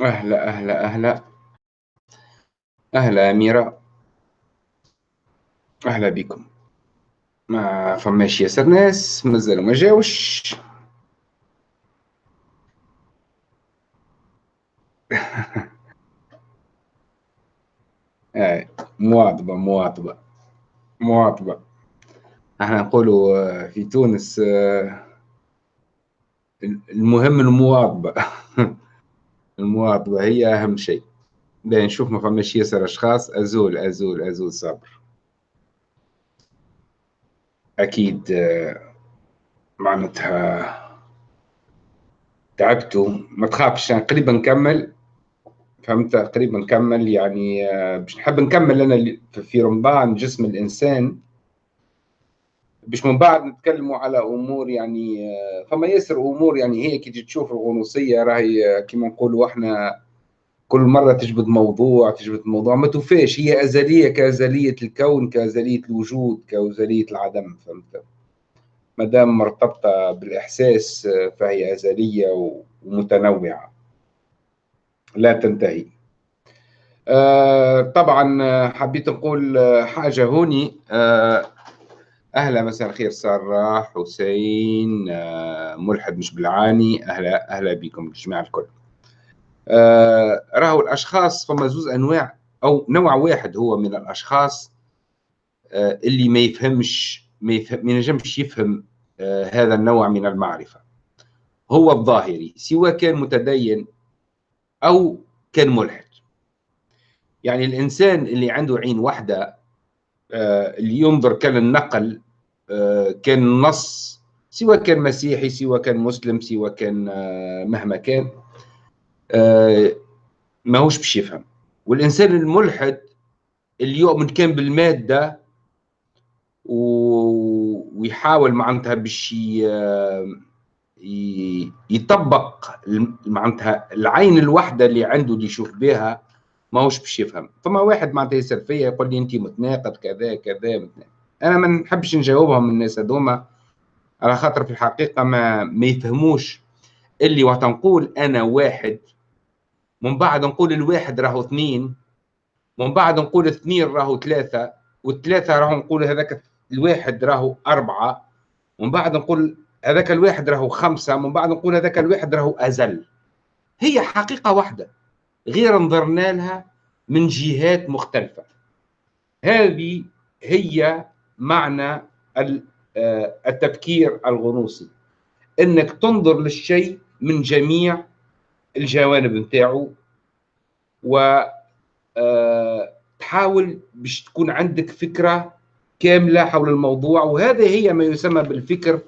أهلا أهلا أهلا. أهلا أميرة. أهلا بكم. ما فماش ياسر ناس؟ مازالوا ما جاوش. مواظبة مواظبة مواظبة إحنا نقولوا آه، في تونس آه، المهم المواظبة المواظبة هي أهم شيء. بين نشوف ما فماش ياسر أشخاص أزول أزول أزول صبر. أكيد معناتها تعبتوا. ما تخافش يعني قريبا نكمل. فهمت؟ قريبا نكمل يعني باش نحب نكمل أنا في رمضان جسم الإنسان. باش من بعد نتكلموا على أمور يعني فما ياسر أمور يعني هي كي تشوف الغنوصية راهي كما نقولوا إحنا كل مرة تجبد موضوع تجبد موضوع ما توفاش. هي أزلية كأزلية الكون كأزلية الوجود كأزلية العدم فهمت؟ ما دام مرتبطة بالإحساس فهي أزلية ومتنوعة. لا تنتهي. آه طبعا حبيت نقول حاجة هوني. آه أهلا مساء الخير سارة حسين آه ملحد مش بالعاني. أهلا أهلا بكم الجماعه الكل. آه راهو الأشخاص فما زوز أنواع أو نوع واحد هو من الأشخاص آه اللي ما يفهمش ما, يفهم ما ينجمش يفهم هذا النوع من المعرفة. هو الظاهري سواء كان متدين أو كان ملحد. يعني الإنسان اللي عنده عين واحدة آه اللي ينظر كان النقل آه كان نص سواء كان مسيحي سواء كان مسلم سواء كان آه مهما كان آه ما هوش باش يفهم والإنسان الملحد اللي يؤمن كان بالمادة. ويحاول معناتها باش يطبق معناتها العين الواحدة اللي عنده اللي يشوف بها ماهوش باش يفهم. فما واحد معناتها يسال فيا يقول لي انت متناقض كذا كذا متناقض. أنا ما نحبش نجاوبهم الناس هذوما على خاطر في الحقيقة ما ما يفهموش. اللي وقت نقول أنا واحد من بعد نقول الواحد راهو اثنين من بعد نقول اثنين راهو ثلاثة والثلاثة راهو نقول هذاك الواحد راهو أربعة ومن بعد نقول هذاك الواحد راهو خمسة من بعد نقول هذاك الواحد راهو أزل. هي حقيقة واحدة. غير نظرنا لها من جهات مختلفة. هذه هي معنى التفكير الغنوصي. إنك تنظر للشيء من جميع الجوانب نتاعو و تحاول باش تكون عندك فكرة كاملة حول الموضوع. وهذا هي ما يسمى بالفكر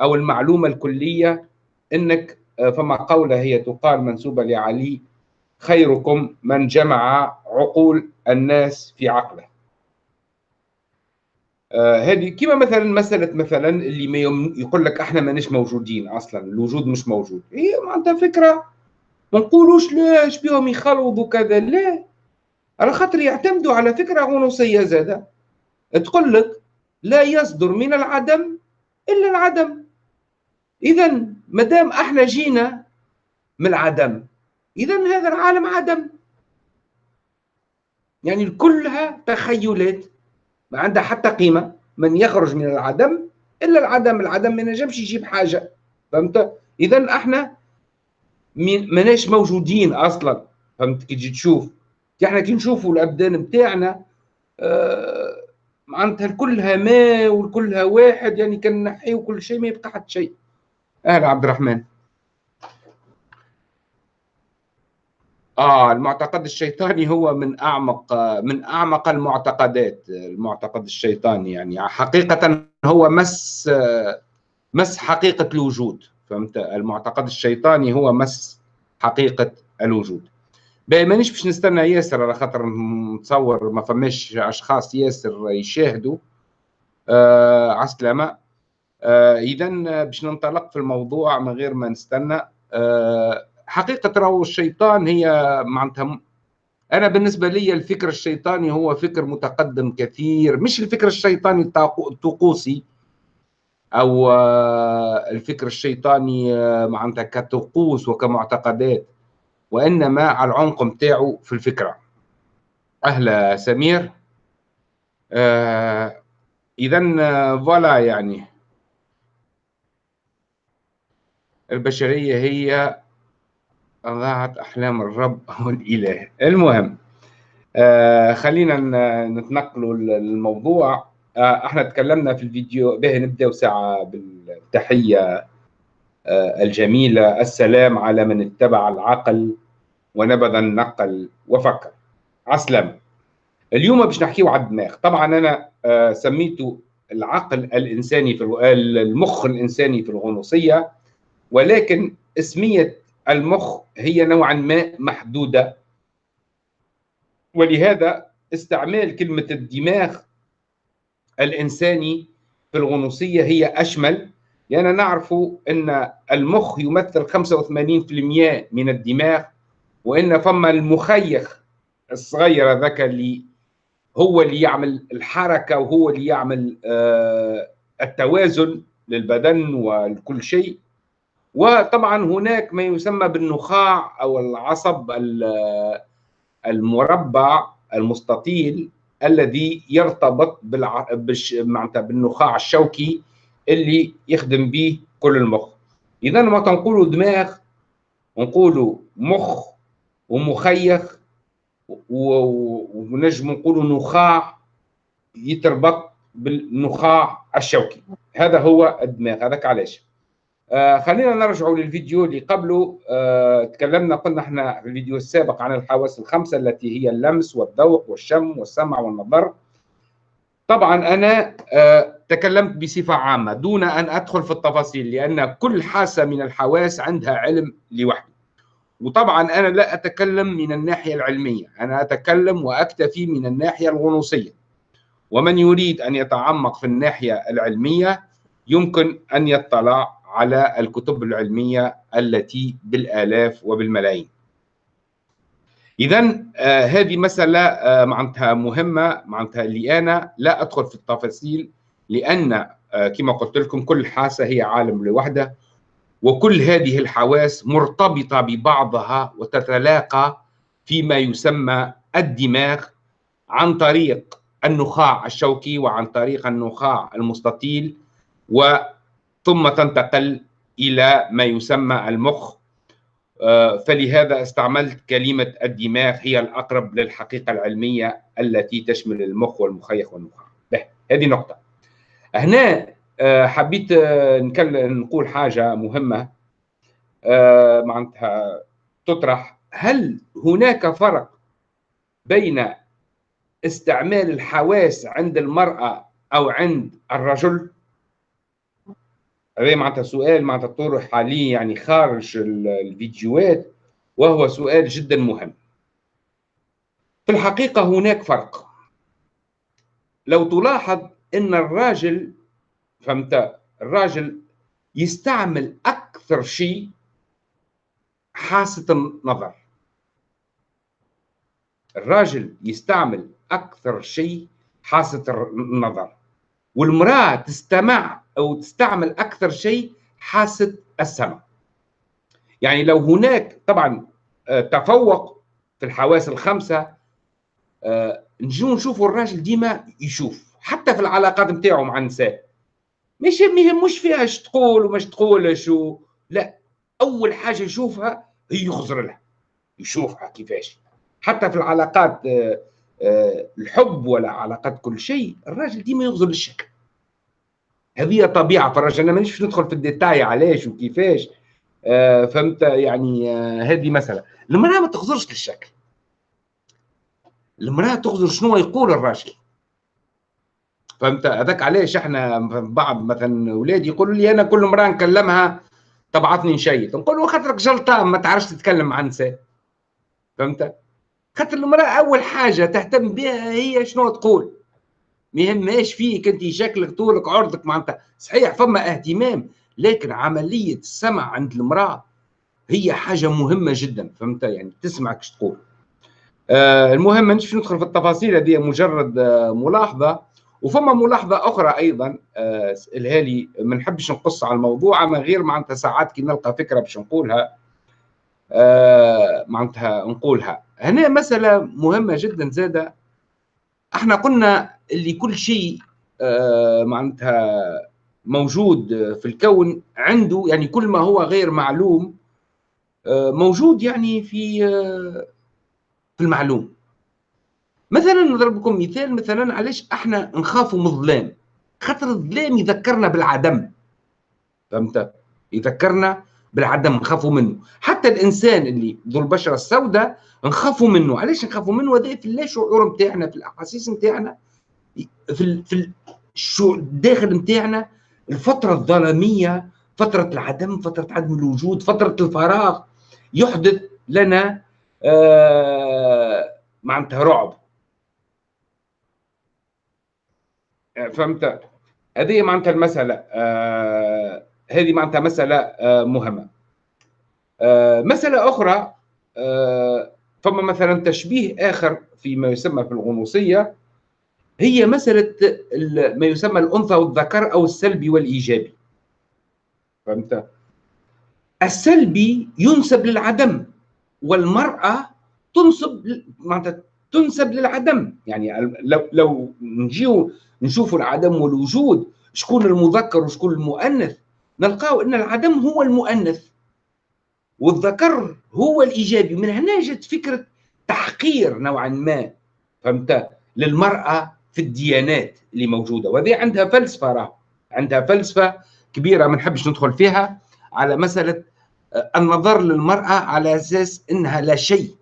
أو المعلومة الكلية. إنك فما قولة هي تقال منسوبة لعلي خيركم من جمع عقول الناس في عقله. آه هذه كما مثلا مسألة مثلا اللي ما يقول لك إحنا ماناش موجودين أصلا الوجود مش موجود. هي معناتها فكرة. ما نقولوش لاش بيهم يخلوضوا كذا؟ لا. على خاطر يعتمدوا على فكرة غنوصية زادة. تقول لك لا يصدر من العدم إلا العدم. إذا ما دام إحنا جينا من العدم إذا هذا العالم عدم. يعني كلها تخيلات ما عندها حتى قيمة. من يخرج من العدم إلا العدم العدم ما نجمش يجيب حاجة. فهمت؟ إذا إحنا ماناش موجودين أصلا. فهمت؟ كي تجي تشوف. إحنا كي نشوفوا الأبدان بتاعنا آه معناتها كلها ماء وكلها واحد يعني كان نحيو كل شيء ما يبقى حتى شيء. أهلا عبد الرحمن. آه المعتقد الشيطاني هو من أعمق من أعمق المعتقدات المعتقد الشيطاني يعني. حقيقة هو مس مس حقيقة الوجود فهمت؟ المعتقد الشيطاني هو مس حقيقة الوجود. مانيش باش نستنى ياسر على خاطر نتصور ما فماش أشخاص ياسر يشاهدوا. آه على السلامه آه اذا باش ننطلق في الموضوع من غير ما نستنى. آه حقيقة راهو الشيطان هي معناتها أنا بالنسبة لي الفكر الشيطاني هو فكر متقدم كثير مش الفكر الشيطاني الطقوسي أو الفكر الشيطاني معناتها كطقوس وكمعتقدات وإنما على العمق نتاعو في الفكرة. أهلا سمير. آه اذا فوالا يعني. البشرية هي ضاعت أحلام الرب أو الإله. المهم آه خلينا نتنقلوا الموضوع آه إحنا تكلمنا في الفيديو به نبدأ ساعة بالتحية آه الجميلة السلام على من اتبع العقل ونبذ النقل وفكر. عسلم اليوم باش نحكيو على الدماغ. طبعا أنا آه سميته العقل الإنساني في المخ الإنساني في الغنوصية ولكن اسمية المخ هي نوعا ما محدودة. ولهذا استعمال كلمة الدماغ الإنساني في الغنوصية هي أشمل. لأن نعرف إن المخ يمثل 85% من الدماغ وإن فما المخيخ الصغير هذاك اللي هو اللي يعمل الحركة وهو اللي يعمل آه التوازن للبدن ولكل شيء. وطبعا هناك ما يسمى بالنخاع أو العصب المربع المستطيل الذي يرتبط. معناتها بالنخاع الشوكي اللي يخدم به كل المخ. اذا ما تنقولوا دماغ نقولوا مخ ومخيخ ونجم نقولوا نخاع يتربط بالنخاع الشوكي. هذا هو الدماغ. هذاك علاش؟ آه خلينا نرجع للفيديو اللي قبله. آه تكلمنا قلنا إحنا في الفيديو السابق عن الحواس الخمسة التي هي اللمس والذوق والشم والسمع والنظر. طبعا أنا آه تكلمت بصفة عامة دون أن أدخل في التفاصيل لأن كل حاسة من الحواس عندها علم لوحده. وطبعا أنا لا أتكلم من الناحية العلمية أنا أتكلم وأكتفي من الناحية الغنوصية. ومن يريد أن يتعمق في الناحية العلمية يمكن أن يطلع على الكتب العلمية التي بالآلاف وبالملايين. اذا آه هذه مسألة آه معناتها مهمة معناتها اللي أنا لا أدخل في التفاصيل لأن آه كما قلت لكم كل حاسة هي عالم لوحده وكل هذه الحواس مرتبطة ببعضها وتتلاقى فيما يسمى الدماغ عن طريق النخاع الشوكي وعن طريق النخاع المستطيل وثم تنتقل إلى ما يسمى المخ. فلهذا استعملت كلمة الدماغ هي الأقرب للحقيقة العلمية التي تشمل المخ والمخيخ والنخاع هذه نقطة. هنا حبيت نكلم نقول حاجة مهمة معناتها تطرح. هل هناك فرق بين استعمال الحواس عند المرأة أو عند الرجل؟ هذا معناتها سؤال معناتها طرح حاليا يعني خارج الفيديوهات وهو سؤال جدا مهم. في الحقيقة هناك فرق. لو تلاحظ إن الراجل فهمت؟ الراجل يستعمل أكثر شيء حاسة النظر. الراجل يستعمل أكثر شيء حاسة النظر. والمرأة تستمع أو تستعمل أكثر شيء حاسة السمع يعني لو هناك طبعا تفوق في الحواس الخمسة نجو نشوفوا الراجل ديما يشوف حتى في العلاقات نتاعو مع النساء. مش ما يهموش فيها إيش تقول ومش تقول شو لا أول حاجة يشوفها هي يخزر لها يشوفها كيفاش. حتى في العلاقات الحب ولا علاقات كل شيء الراجل ديما يخزر للشكل. هذه طبيعة الراجل أنا مانيش ندخل في الديتاي علاش وكيفاش. فهمت؟ يعني هذه مسألة. المرأة ما تغزرش للشكل. المرأة تغزر شنو يقول الراجل. فهمت؟ هذاك علاش إحنا بعض مثلا اولادي يقولوا لي أنا كل مره نكلمها تبعثني نشيط نقول له خاطرك جلطان ما تعرفش تتكلم مع نساء. فهمت؟ خاطر المرأة أول حاجة تهتم بها هي شنو تقول. ما يهمهاش فيك انت شكلك طولك عرضك معناتها. صحيح فما اهتمام لكن عملية السمع عند المرأة هي حاجة مهمة جدا فهمت؟ يعني تسمعك إيش تقول. آه المهم مانيش ندخل في التفاصيل هذه مجرد آه ملاحظة. وفما ملاحظة أخرى أيضا آه الهالي ما نحبش نقص على الموضوع أما غير معناتها ساعات كي نلقى فكرة باش نقولها آه معناتها نقولها. هنا مسألة مهمة جدا زادة. إحنا قلنا اللي كل شيء آه معناتها موجود في الكون عنده يعني كل ما هو غير معلوم آه موجود يعني في آه في المعلوم. مثلا نضرب لكم مثال مثلا علاش إحنا نخافوا من الظلام؟ خاطر الظلام يذكرنا بالعدم. فهمت؟ يذكرنا بالعدم نخافوا منه. حتى الإنسان اللي ذو البشرة السوداء نخافوا منه. علاش نخافوا منه؟ هذا في اللا شعور نتاعنا في الأحاسيس نتاعنا. في في الداخل نتاعنا الفترة الظلامية فترة العدم فترة عدم الوجود فترة الفراغ يحدث لنا آه معناتها رعب. فهمت؟ هذه معناتها المسألة آه هذه معناتها مسألة آه مهمة. آه مسألة أخرى آه فما مثلا تشبيه آخر فيما يسمى في الغنوصية هي مسألة ما يسمى الأنثى والذكر أو السلبي والإيجابي. فهمت؟ السلبي ينسب للعدم والمرأة تنسب معناتها تنسب للعدم. يعني لو لو نجيو نشوفوا العدم والوجود شكون المذكر وشكون المؤنث نلقاو إن العدم هو المؤنث والذكر هو الإيجابي. من هنا جت فكرة تحقير نوعا ما. فهمت؟ للمرأة في الديانات اللي موجودة. وهذه عندها فلسفة راه عندها فلسفة كبيرة ما نحبش ندخل فيها على مسألة النظر للمرأة على أساس إنها لا شيء.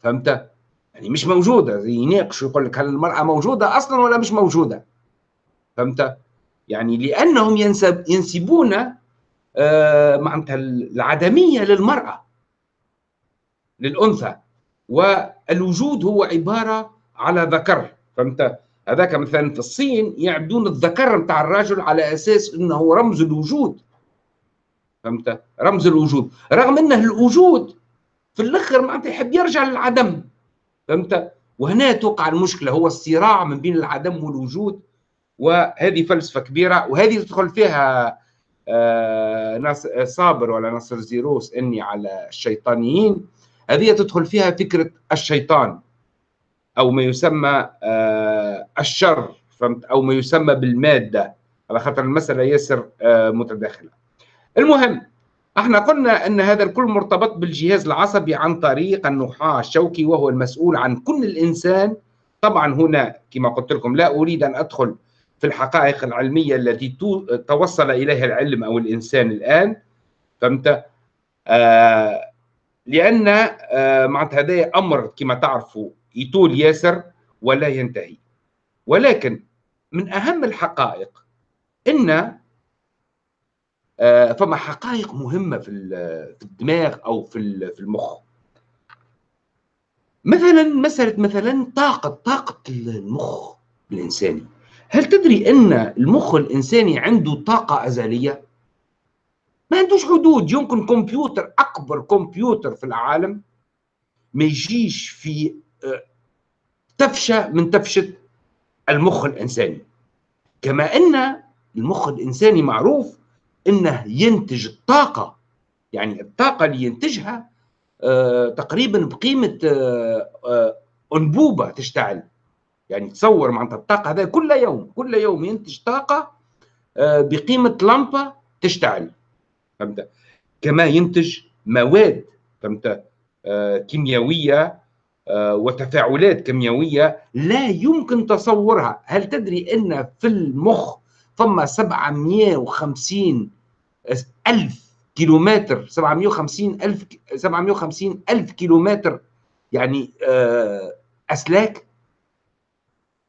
فهمت؟ يعني مش موجودة. يناقش ويقول لك هل المرأة موجودة أصلا ولا مش موجودة. فهمت؟ يعني لأنهم ينسب ينسبون آه معناتها العدمية للمرأة للأنثى. والوجود هو عبارة على ذكر. فهمت؟ هذاك مثلا في الصين يعبدون الذكر نتاع الرجل على أساس إنه رمز الوجود. فهمت؟ رمز الوجود. رغم إنه الوجود في الأخر معناتها يحب يرجع للعدم. فهمت؟ وهنا توقع المشكلة هو الصراع من بين العدم والوجود. وهذه فلسفة كبيرة وهذه تدخل فيها آه صابر ولا نصر زيروس إني على الشيطانيين. هذه تدخل فيها فكرة الشيطان. أو ما يسمى آه الشر أو ما يسمى بالمادة. على خاطر المسألة ياسر آه متداخلة. المهم إحنا قلنا أن هذا الكل مرتبط بالجهاز العصبي عن طريق النخاع الشوكي وهو المسؤول عن كل الإنسان. طبعا هنا كما قلت لكم لا أريد أن أدخل في الحقائق العلمية التي توصل إليها العلم أو الإنسان الآن. فهمت؟ آه لأن آه معناتها هذا أمر كما تعرفوا يطول ياسر ولا ينتهي. ولكن من أهم الحقائق إن فما حقائق مهمة في الدماغ أو في المخ. مثلا مسألة مثلا طاقة طاقة المخ الإنساني. هل تدري إن المخ الإنساني عنده طاقة أزلية؟ ما عندوش حدود. يمكن كمبيوتر أكبر كمبيوتر في العالم ما يجيش في تفشه من تفشة المخ الإنساني. كما أن المخ الإنساني معروف إنه ينتج الطاقة يعني الطاقة اللي ينتجها آه تقريبا بقيمة آه آه أنبوبة تشتعل. يعني تصور معناتها الطاقة هذا كل يوم كل يوم ينتج طاقة آه بقيمة لمبه تشتعل. فهمت؟ كما ينتج مواد فهمت؟ كيميائية آه وتفاعلات كيميائية لا يمكن تصورها. هل تدري إن في المخ ثم 750 ألف كيلومتر؟ 750 ألف 750 ألف كيلومتر. يعني أسلاك؟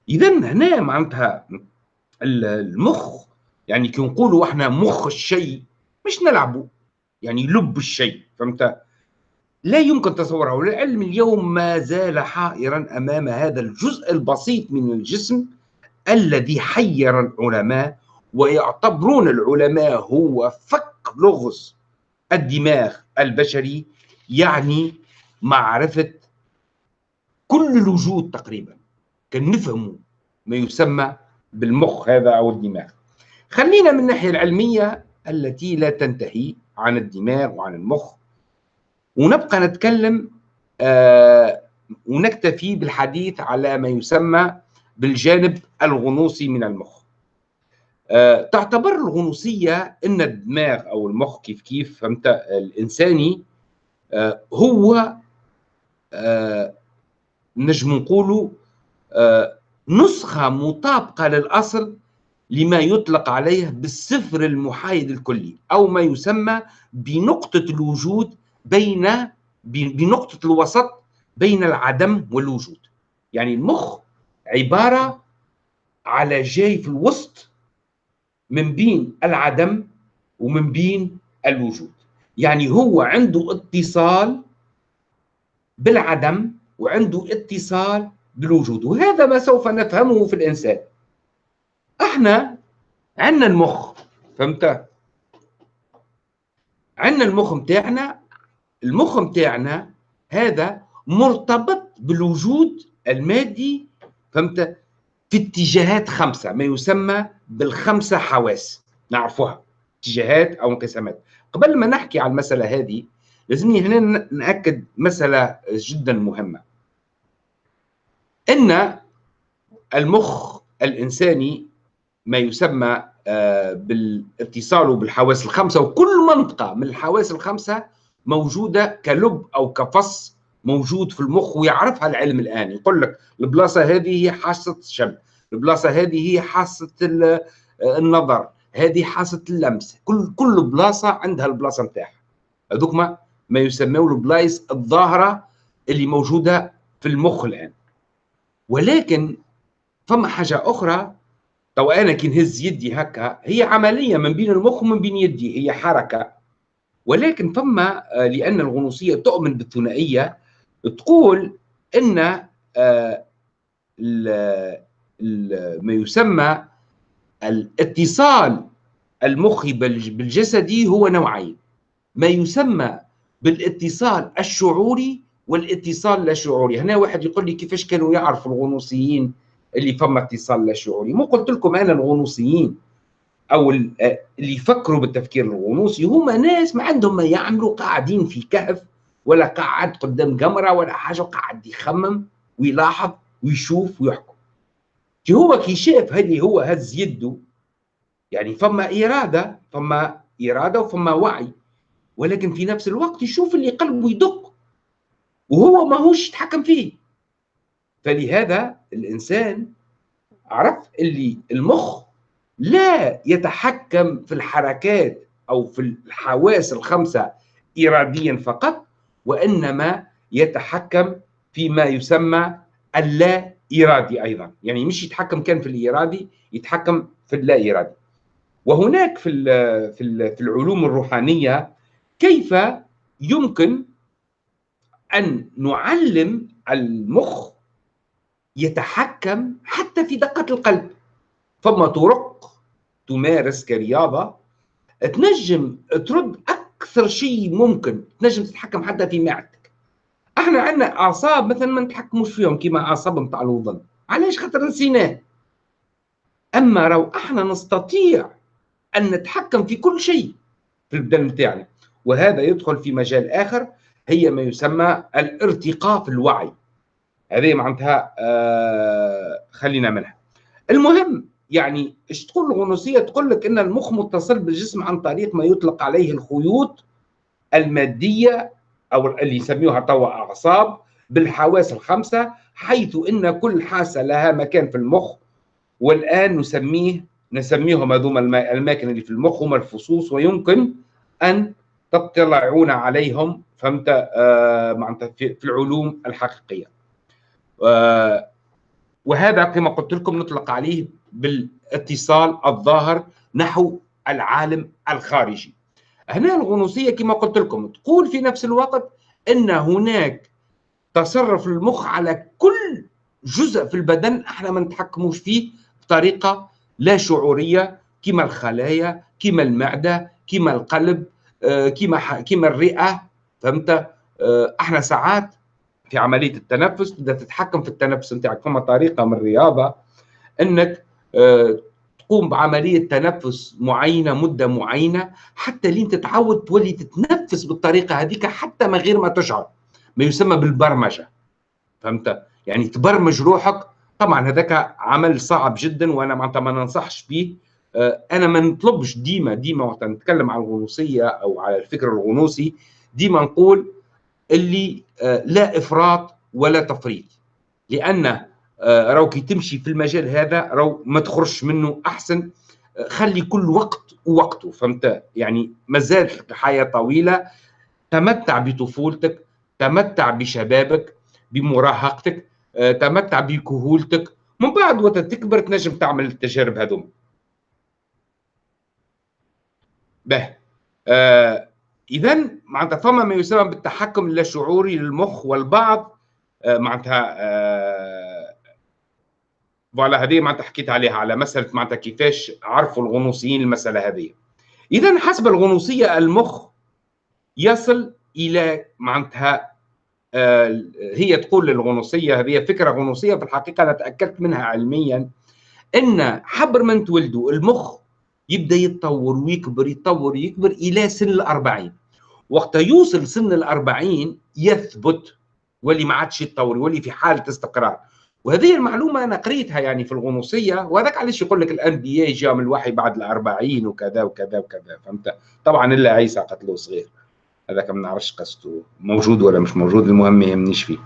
إذا هنا معناتها المخ يعني كي نقولوا إحنا مخ الشيء مش نلعبوا. يعني لب الشيء فهمت؟ لا يمكن تصورها والعلم اليوم ما زال حائرا أمام هذا الجزء البسيط من الجسم الذي حير العلماء ويعتبرون العلماء هو فك لغز الدماغ البشري يعني معرفة كل الوجود تقريبا كان نفهموا ما يسمى بالمخ هذا أو الدماغ. خلينا من الناحية العلمية التي لا تنتهي عن الدماغ وعن المخ ونبقى نتكلم آه ونكتفي بالحديث على ما يسمى بالجانب الغنوصي من المخ. آه تعتبر الغنوصية أن الدماغ أو المخ كيف كيف فهمت؟ الإنساني آه هو آه نجم نقولوا آه نسخة مطابقة للأصل لما يطلق عليه بالصفر المحايد الكلي أو ما يسمى بنقطة الوجود بين بنقطة الوسط بين العدم والوجود. يعني المخ عبارة على جاي في الوسط من بين العدم ومن بين الوجود. يعني هو عنده اتصال بالعدم وعنده اتصال بالوجود وهذا ما سوف نفهمه في الإنسان. إحنا عندنا المخ فهمت؟ عندنا المخ متاعنا المخ متاعنا هذا مرتبط بالوجود المادي فهمت؟ في اتجاهات خمسة ما يسمى بالخمسة حواس نعرفوها اتجاهات أو انقسامات. قبل ما نحكي على المسألة هذه لازمني هنا نأكد مسألة جدا مهمة. إن المخ الإنساني ما يسمى آه، بالإتصال بالحواس الخمسة وكل منطقة من الحواس الخمسة موجودة كلب أو كفص موجود في المخ ويعرفها العلم الآن. يقول لك البلاصة هذه هي حاسة الشم البلاصة هذه هي حاسة آه، النظر هذه حاسة اللمس. كل كل بلاصة عندها البلاصة نتاعها. هذوك ما, ما يسموا البلايص الظاهرة اللي موجودة في المخ الآن. ولكن فما حاجة أخرى تو أنا كي نهز يدي هكا هي عملية من بين المخ ومن بين يدي هي حركة. ولكن ثم آه، لأن الغنوصية تؤمن بالثنائية تقول إن آه، ما يسمى الاتصال المخي بالجسدي هو نوعين. ما يسمى بالاتصال الشعوري والاتصال اللا هنا واحد يقول لي كيفاش كانوا يعرفوا الغنوصيين اللي فما اتصال لا شعوري؟ مو قلت لكم أنا الغنوصيين. أو اللي يفكروا بالتفكير الغنوصي هما ناس ما عندهم ما يعملوا قاعدين في كهف ولا قاعد قدام كاميرا ولا حاجة قاعد يخمم ويلاحظ ويشوف ويحكم. كي هو كي شاف هذه هو هز يده يعني فما إرادة فما إرادة وفما وعي ولكن في نفس الوقت يشوف اللي قلبه يدق وهو ماهوش يتحكم فيه. فلهذا الإنسان عرف اللي المخ لا يتحكم في الحركات أو في الحواس الخمسة اراديا فقط وإنما يتحكم فيما يسمى اللا ارادي أيضا. يعني مش يتحكم كان في الارادي يتحكم في اللا ارادي وهناك في في في العلوم الروحانية كيف يمكن أن نعلم المخ يتحكم حتى في دقة القلب؟ فما طرق تمارس كرياضة تنجم ترد أكثر شيء ممكن تنجم تتحكم حتى في معدتك. إحنا عندنا أعصاب مثلا ما نتحكموش فيهم كما أعصاب نتاع الوضن علاش؟ خاطر نسيناه. أما لو إحنا نستطيع أن نتحكم في كل شيء في البدن نتاعنا وهذا يدخل في مجال آخر هي ما يسمى الارتقاء في الوعي. هذه معناتها آه خلينا منها المهم يعني إيش تقول الغنوصية؟ تقول لك إن المخ متصل بالجسم عن طريق ما يطلق عليه الخيوط المادية أو اللي يسميوها توا أعصاب بالحواس الخمسة حيث إن كل حاسة لها مكان في المخ والآن نسميه نسميهم هذوما الأماكن اللي في المخ هم الفصوص ويمكن أن تطلعون عليهم فهمت؟ آه معناتها في العلوم الحقيقية. وهذا كما قلت لكم نطلق عليه بالاتصال الظاهر نحو العالم الخارجي. هنا الغنوصية كما قلت لكم تقول في نفس الوقت إن هناك تصرف المخ على كل جزء في البدن إحنا ما نتحكموش فيه بطريقة لا شعورية كما الخلايا كما المعدة كما القلب آه، كما كما الرئة فهمت؟ آه، إحنا ساعات في عملية التنفس تبدا تتحكم في التنفس نتاعك. فما طريقة من الرياضة إنك تقوم بعملية تنفس معينة مدة معينة حتى لين تتعود تولي تتنفس بالطريقة هذيك حتى من غير ما تشعر. ما يسمى بالبرمجة. فهمت؟ يعني تبرمج روحك. طبعا هذاك عمل صعب جدا وأنا معناتها ما ننصحش به آه، أنا ما نطلبش ديما ديما وقت نتكلم عن الغنوصية أو على الفكر الغنوصي ديما نقول اللي آه، لا إفراط ولا تفريط. لأن راو كي تمشي في المجال هذا راو ما تخرجش منه أحسن. خلي كل وقت ووقته فهمت؟ يعني مازال حياه طويلة. تمتع بطفولتك تمتع بشبابك بمراهقتك تمتع بكهولتك. من بعد وقت تكبر تنجم تعمل التجارب هذوما به. آه اذا معناتها فما ما يسمى بالتحكم اللاشعوري للمخ والبعض. آه معناتها آه فوالا هذه معناتها حكيت عليها على مسألة معناتها كيفاش عرفوا الغنوصيين المسألة هذه. اذا حسب الغنوصية المخ يصل إلى معناتها آه هي تقول للغنوصيه هذه فكرة غنوصية في الحقيقة أنا تأكدت منها علميا إن حبر من تولدوا المخ يبدأ يتطور ويكبر يتطور ويكبر إلى سن الأربعين. وقت يوصل سن الأربعين يثبت واللي ما عادش يتطور يولي في حالة استقرار. وهذه المعلومة أنا قريتها يعني في الغنوصية وهذاك علاش يقول لك الأنبياء جاء من الوحي بعد الأربعين وكذا وكذا وكذا فهمت؟ طبعا إلا عيسى قتلوه صغير. هذاك ما نعرفش قصته موجود ولا مش موجود المهم ما يهمنيش فيه.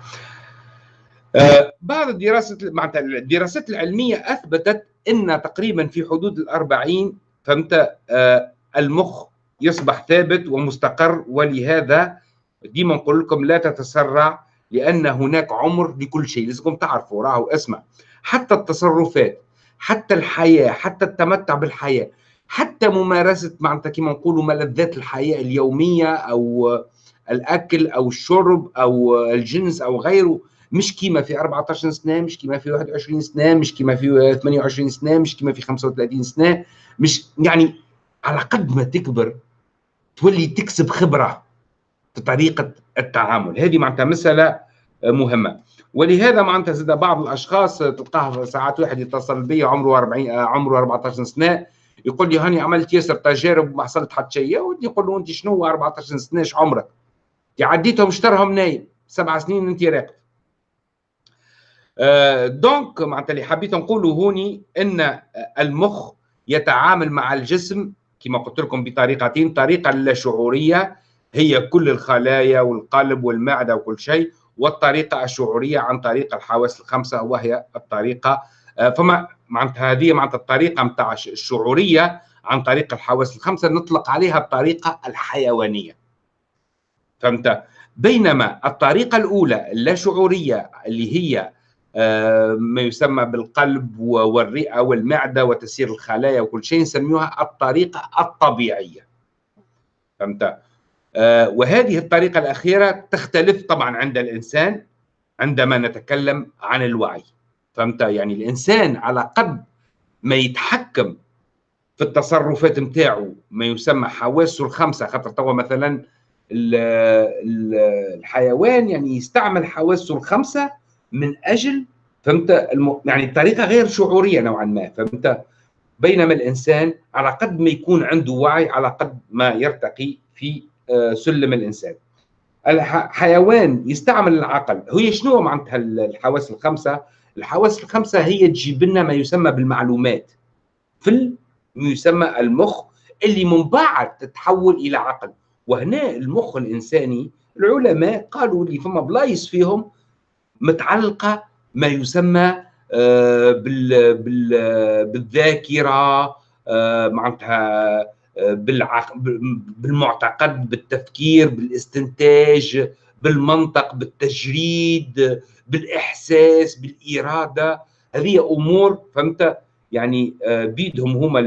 آه بعض الدراسات معناتها الدراسات العلمية أثبتت إن تقريبا في حدود الأربعين فهمت؟ آه المخ يصبح ثابت ومستقر ولهذا ديما نقول لكم لا تتسرع لأن هناك عمر لكل شيء لازمكم تعرفوا راهو اسمع. حتى التصرفات حتى الحياة حتى التمتع بالحياة حتى ممارسة معناتها كما نقولوا ملذات الحياة اليومية أو الأكل أو الشرب أو الجنس أو غيره. مش كيما في 14 سنة مش كيما في 21 سنة مش كيما في 28 سنة مش كيما في 35 سنة. مش يعني على قد ما تكبر تولي تكسب خبرة. طريقة التعامل. هذه معناتها مسألة مهمة. ولهذا معناتها زاد بعض الأشخاص تلقاه ساعات واحد يتصل بي عمره 40 عمره 14 سنة يقول لي هاني عملت ياسر تجارب وما حصلت حتى شيء يقول له أنت شنو 14 سنة إيش عمرك؟ عديتهم اشترهم نايم سبع سنين أنت راقد. آه donc معناتها اللي حبيت نقوله هوني إن المخ يتعامل مع الجسم كما قلت لكم بطريقتين طريقة لا شعورية هي كل الخلايا والقلب والمعدة وكل شيء والطريقة الشعورية عن طريق الحواس الخمسة وهي الطريقة آه، فما معناتها هذه معناتها الطريقة متاع الشعورية عن طريق الحواس الخمسة نطلق عليها الطريقة الحيوانية. فهمت؟ بينما الطريقة الأولى اللا شعورية اللي هي آه، ما يسمى بالقلب والرئة والمعدة وتسيير الخلايا وكل شيء نسميها الطريقة الطبيعية. فهمت؟ وهذه الطريقة الأخيرة تختلف طبعا عند الإنسان عندما نتكلم عن الوعي. فهمت؟ يعني الإنسان على قد ما يتحكم في التصرفات نتاعو ما يسمى حواسه الخمسة خاطر توا مثلا الحيوان يعني يستعمل حواسه الخمسة من أجل فهمت؟ الم... يعني الطريقة غير شعورية نوعا ما فهمت؟ بينما الإنسان على قد ما يكون عنده وعي على قد ما يرتقي في آه، سلم الإنسان. الحيوان يستعمل العقل. هي شنو معناتها الحواس الخمسة؟ الحواس الخمسة هي تجيب لنا ما يسمى بالمعلومات. في ما يسمى المخ اللي من بعد تتحول إلى عقل. وهنا المخ الإنساني العلماء قالوا لي فما بلايص فيهم متعلقة ما يسمى آه، بالذاكرة آه، معناتها آه، بالمعتقد بالتفكير بالاستنتاج بالمنطق بالتجريد بالإحساس بالإرادة. هذه أمور فهمت؟ يعني بيدهم هما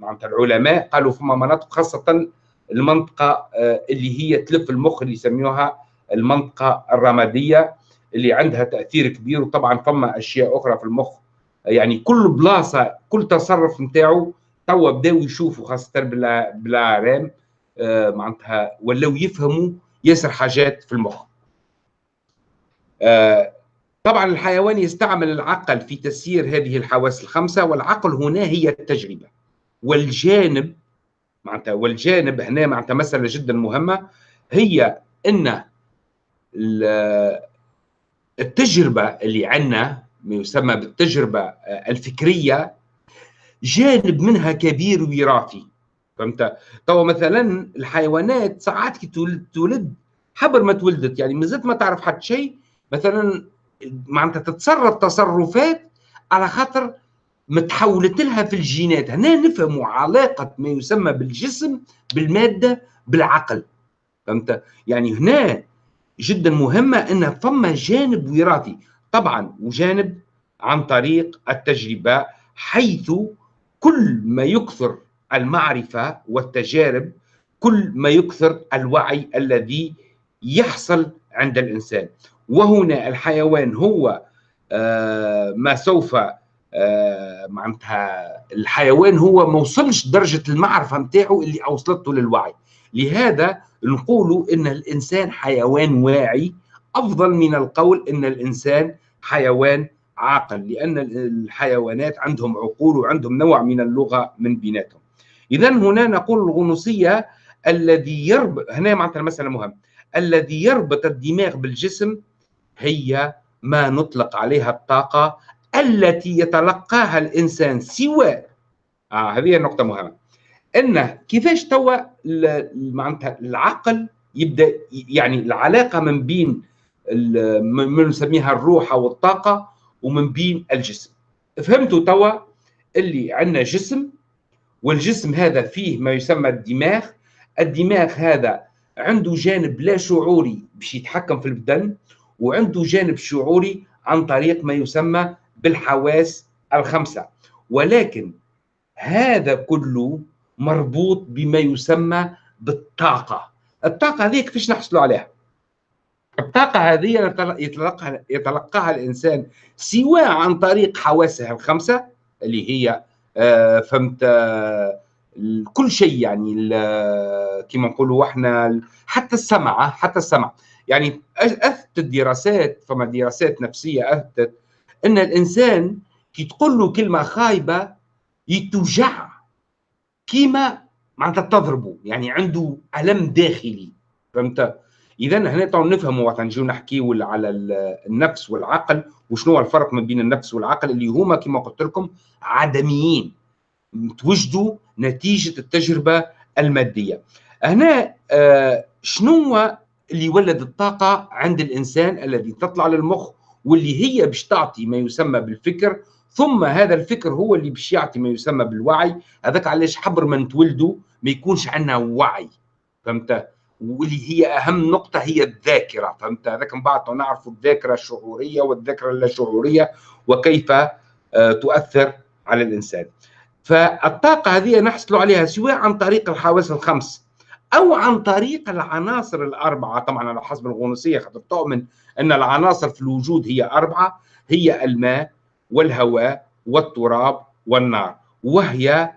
معناتها العلماء قالوا فما مناطق خاصة المنطقة اللي هي تلف المخ اللي يسميوها المنطقة الرمادية اللي عندها تأثير كبير وطبعا فما أشياء أخرى في المخ. يعني كل بلاصة كل تصرف نتاعو توا بداو يشوفوا خاصة بلا بلا رام آه معناتها ولاو يفهموا ياسر حاجات في المخ. آه طبعا الحيوان يستعمل العقل في تسيير هذه الحواس الخمسة والعقل هنا هي التجربة. والجانب معناتها والجانب هنا معناتها مسألة جدا مهمة هي أن التجربة اللي عندنا ما يسمى بالتجربة الفكرية جانب منها كبير وراثي فهمت؟ تو مثلا الحيوانات ساعات كي تولد حبر ما تولدت. يعني مازلت ما تعرف حتى شيء. مثلا معناتها تتصرف تصرفات على خاطر متحولت لها في الجينات. هنا نفهموا علاقة ما يسمى بالجسم بالمادة بالعقل. فهمت؟ يعني هنا جدا مهمة أن فما جانب وراثي. طبعا وجانب عن طريق التجربة حيث كل ما يكثر المعرفة والتجارب كل ما يكثر الوعي الذي يحصل عند الإنسان. وهنا الحيوان هو آه، ما سوف آه، معناتها الحيوان هو ما وصلش درجة المعرفة نتاعو اللي أوصلته للوعي. لهذا نقول إن الإنسان حيوان واعي. أفضل من القول إن الإنسان حيوان عاقل لأن الحيوانات عندهم عقول وعندهم نوع من اللغة من بيناتهم. إذا هنا نقول الغنوصية الذي يربط هنا معناتها المسألة مهمة. الذي يربط الدماغ بالجسم هي ما نطلق عليها الطاقة التي يتلقاها الإنسان سواء آه هذه النقطة مهمة. أن كيفاش توا معناتها العقل يبدأ يعني العلاقة من بين من نسميها الروح أو الطاقة ومن بين الجسم. فهمتوا توا اللي عندنا جسم والجسم هذا فيه ما يسمى الدماغ. الدماغ هذا عنده جانب لا شعوري باش يتحكم في البدن وعنده جانب شعوري عن طريق ما يسمى بالحواس الخمسة. ولكن هذا كله مربوط بما يسمى بالطاقة. الطاقة هذه كيفاش نحصلوا عليها؟ الطاقة هذه يتلقاها, يتلقاها الإنسان سواء عن طريق حواسه الخمسة اللي هي آه، فهمت آه، كل شيء يعني كما نقولوا إحنا حتى السمع حتى السمع. يعني اثبتت دراسات فما دراسات نفسية اثبتت إن الإنسان كي تقول له كلمة خايبة يتوجع. كيما معناتها تضربه يعني عنده ألم داخلي فهمت؟ إذا هنا تو نفهموا وقت نجيو نحكيو على النفس والعقل وشنو الفرق ما بين النفس والعقل اللي هما كما قلت لكم عدميين توجدوا نتيجة التجربة المادية. هنا آه شنو اللي يولد الطاقة عند الإنسان الذي تطلع للمخ واللي هي باش تعطي ما يسمى بالفكر ثم هذا الفكر هو اللي باش يعطي ما يسمى بالوعي؟ هذاك علاش حبر ما نتولدوا ما يكونش عندنا وعي فهمت؟ واللي هي أهم نقطة هي الذاكرة فهمت؟ هذاك من بعد نعرف الذاكرة الشعورية والذاكرة اللاشعوريه وكيف آه، تؤثر على الإنسان. فالطاقة هذه نحصل عليها سواء عن طريق الحواس الخمس أو عن طريق العناصر الأربعة. طبعا على حسب الغنوصية خاطر تؤمن أن العناصر في الوجود هي أربعة هي الماء والهواء والتراب والنار وهي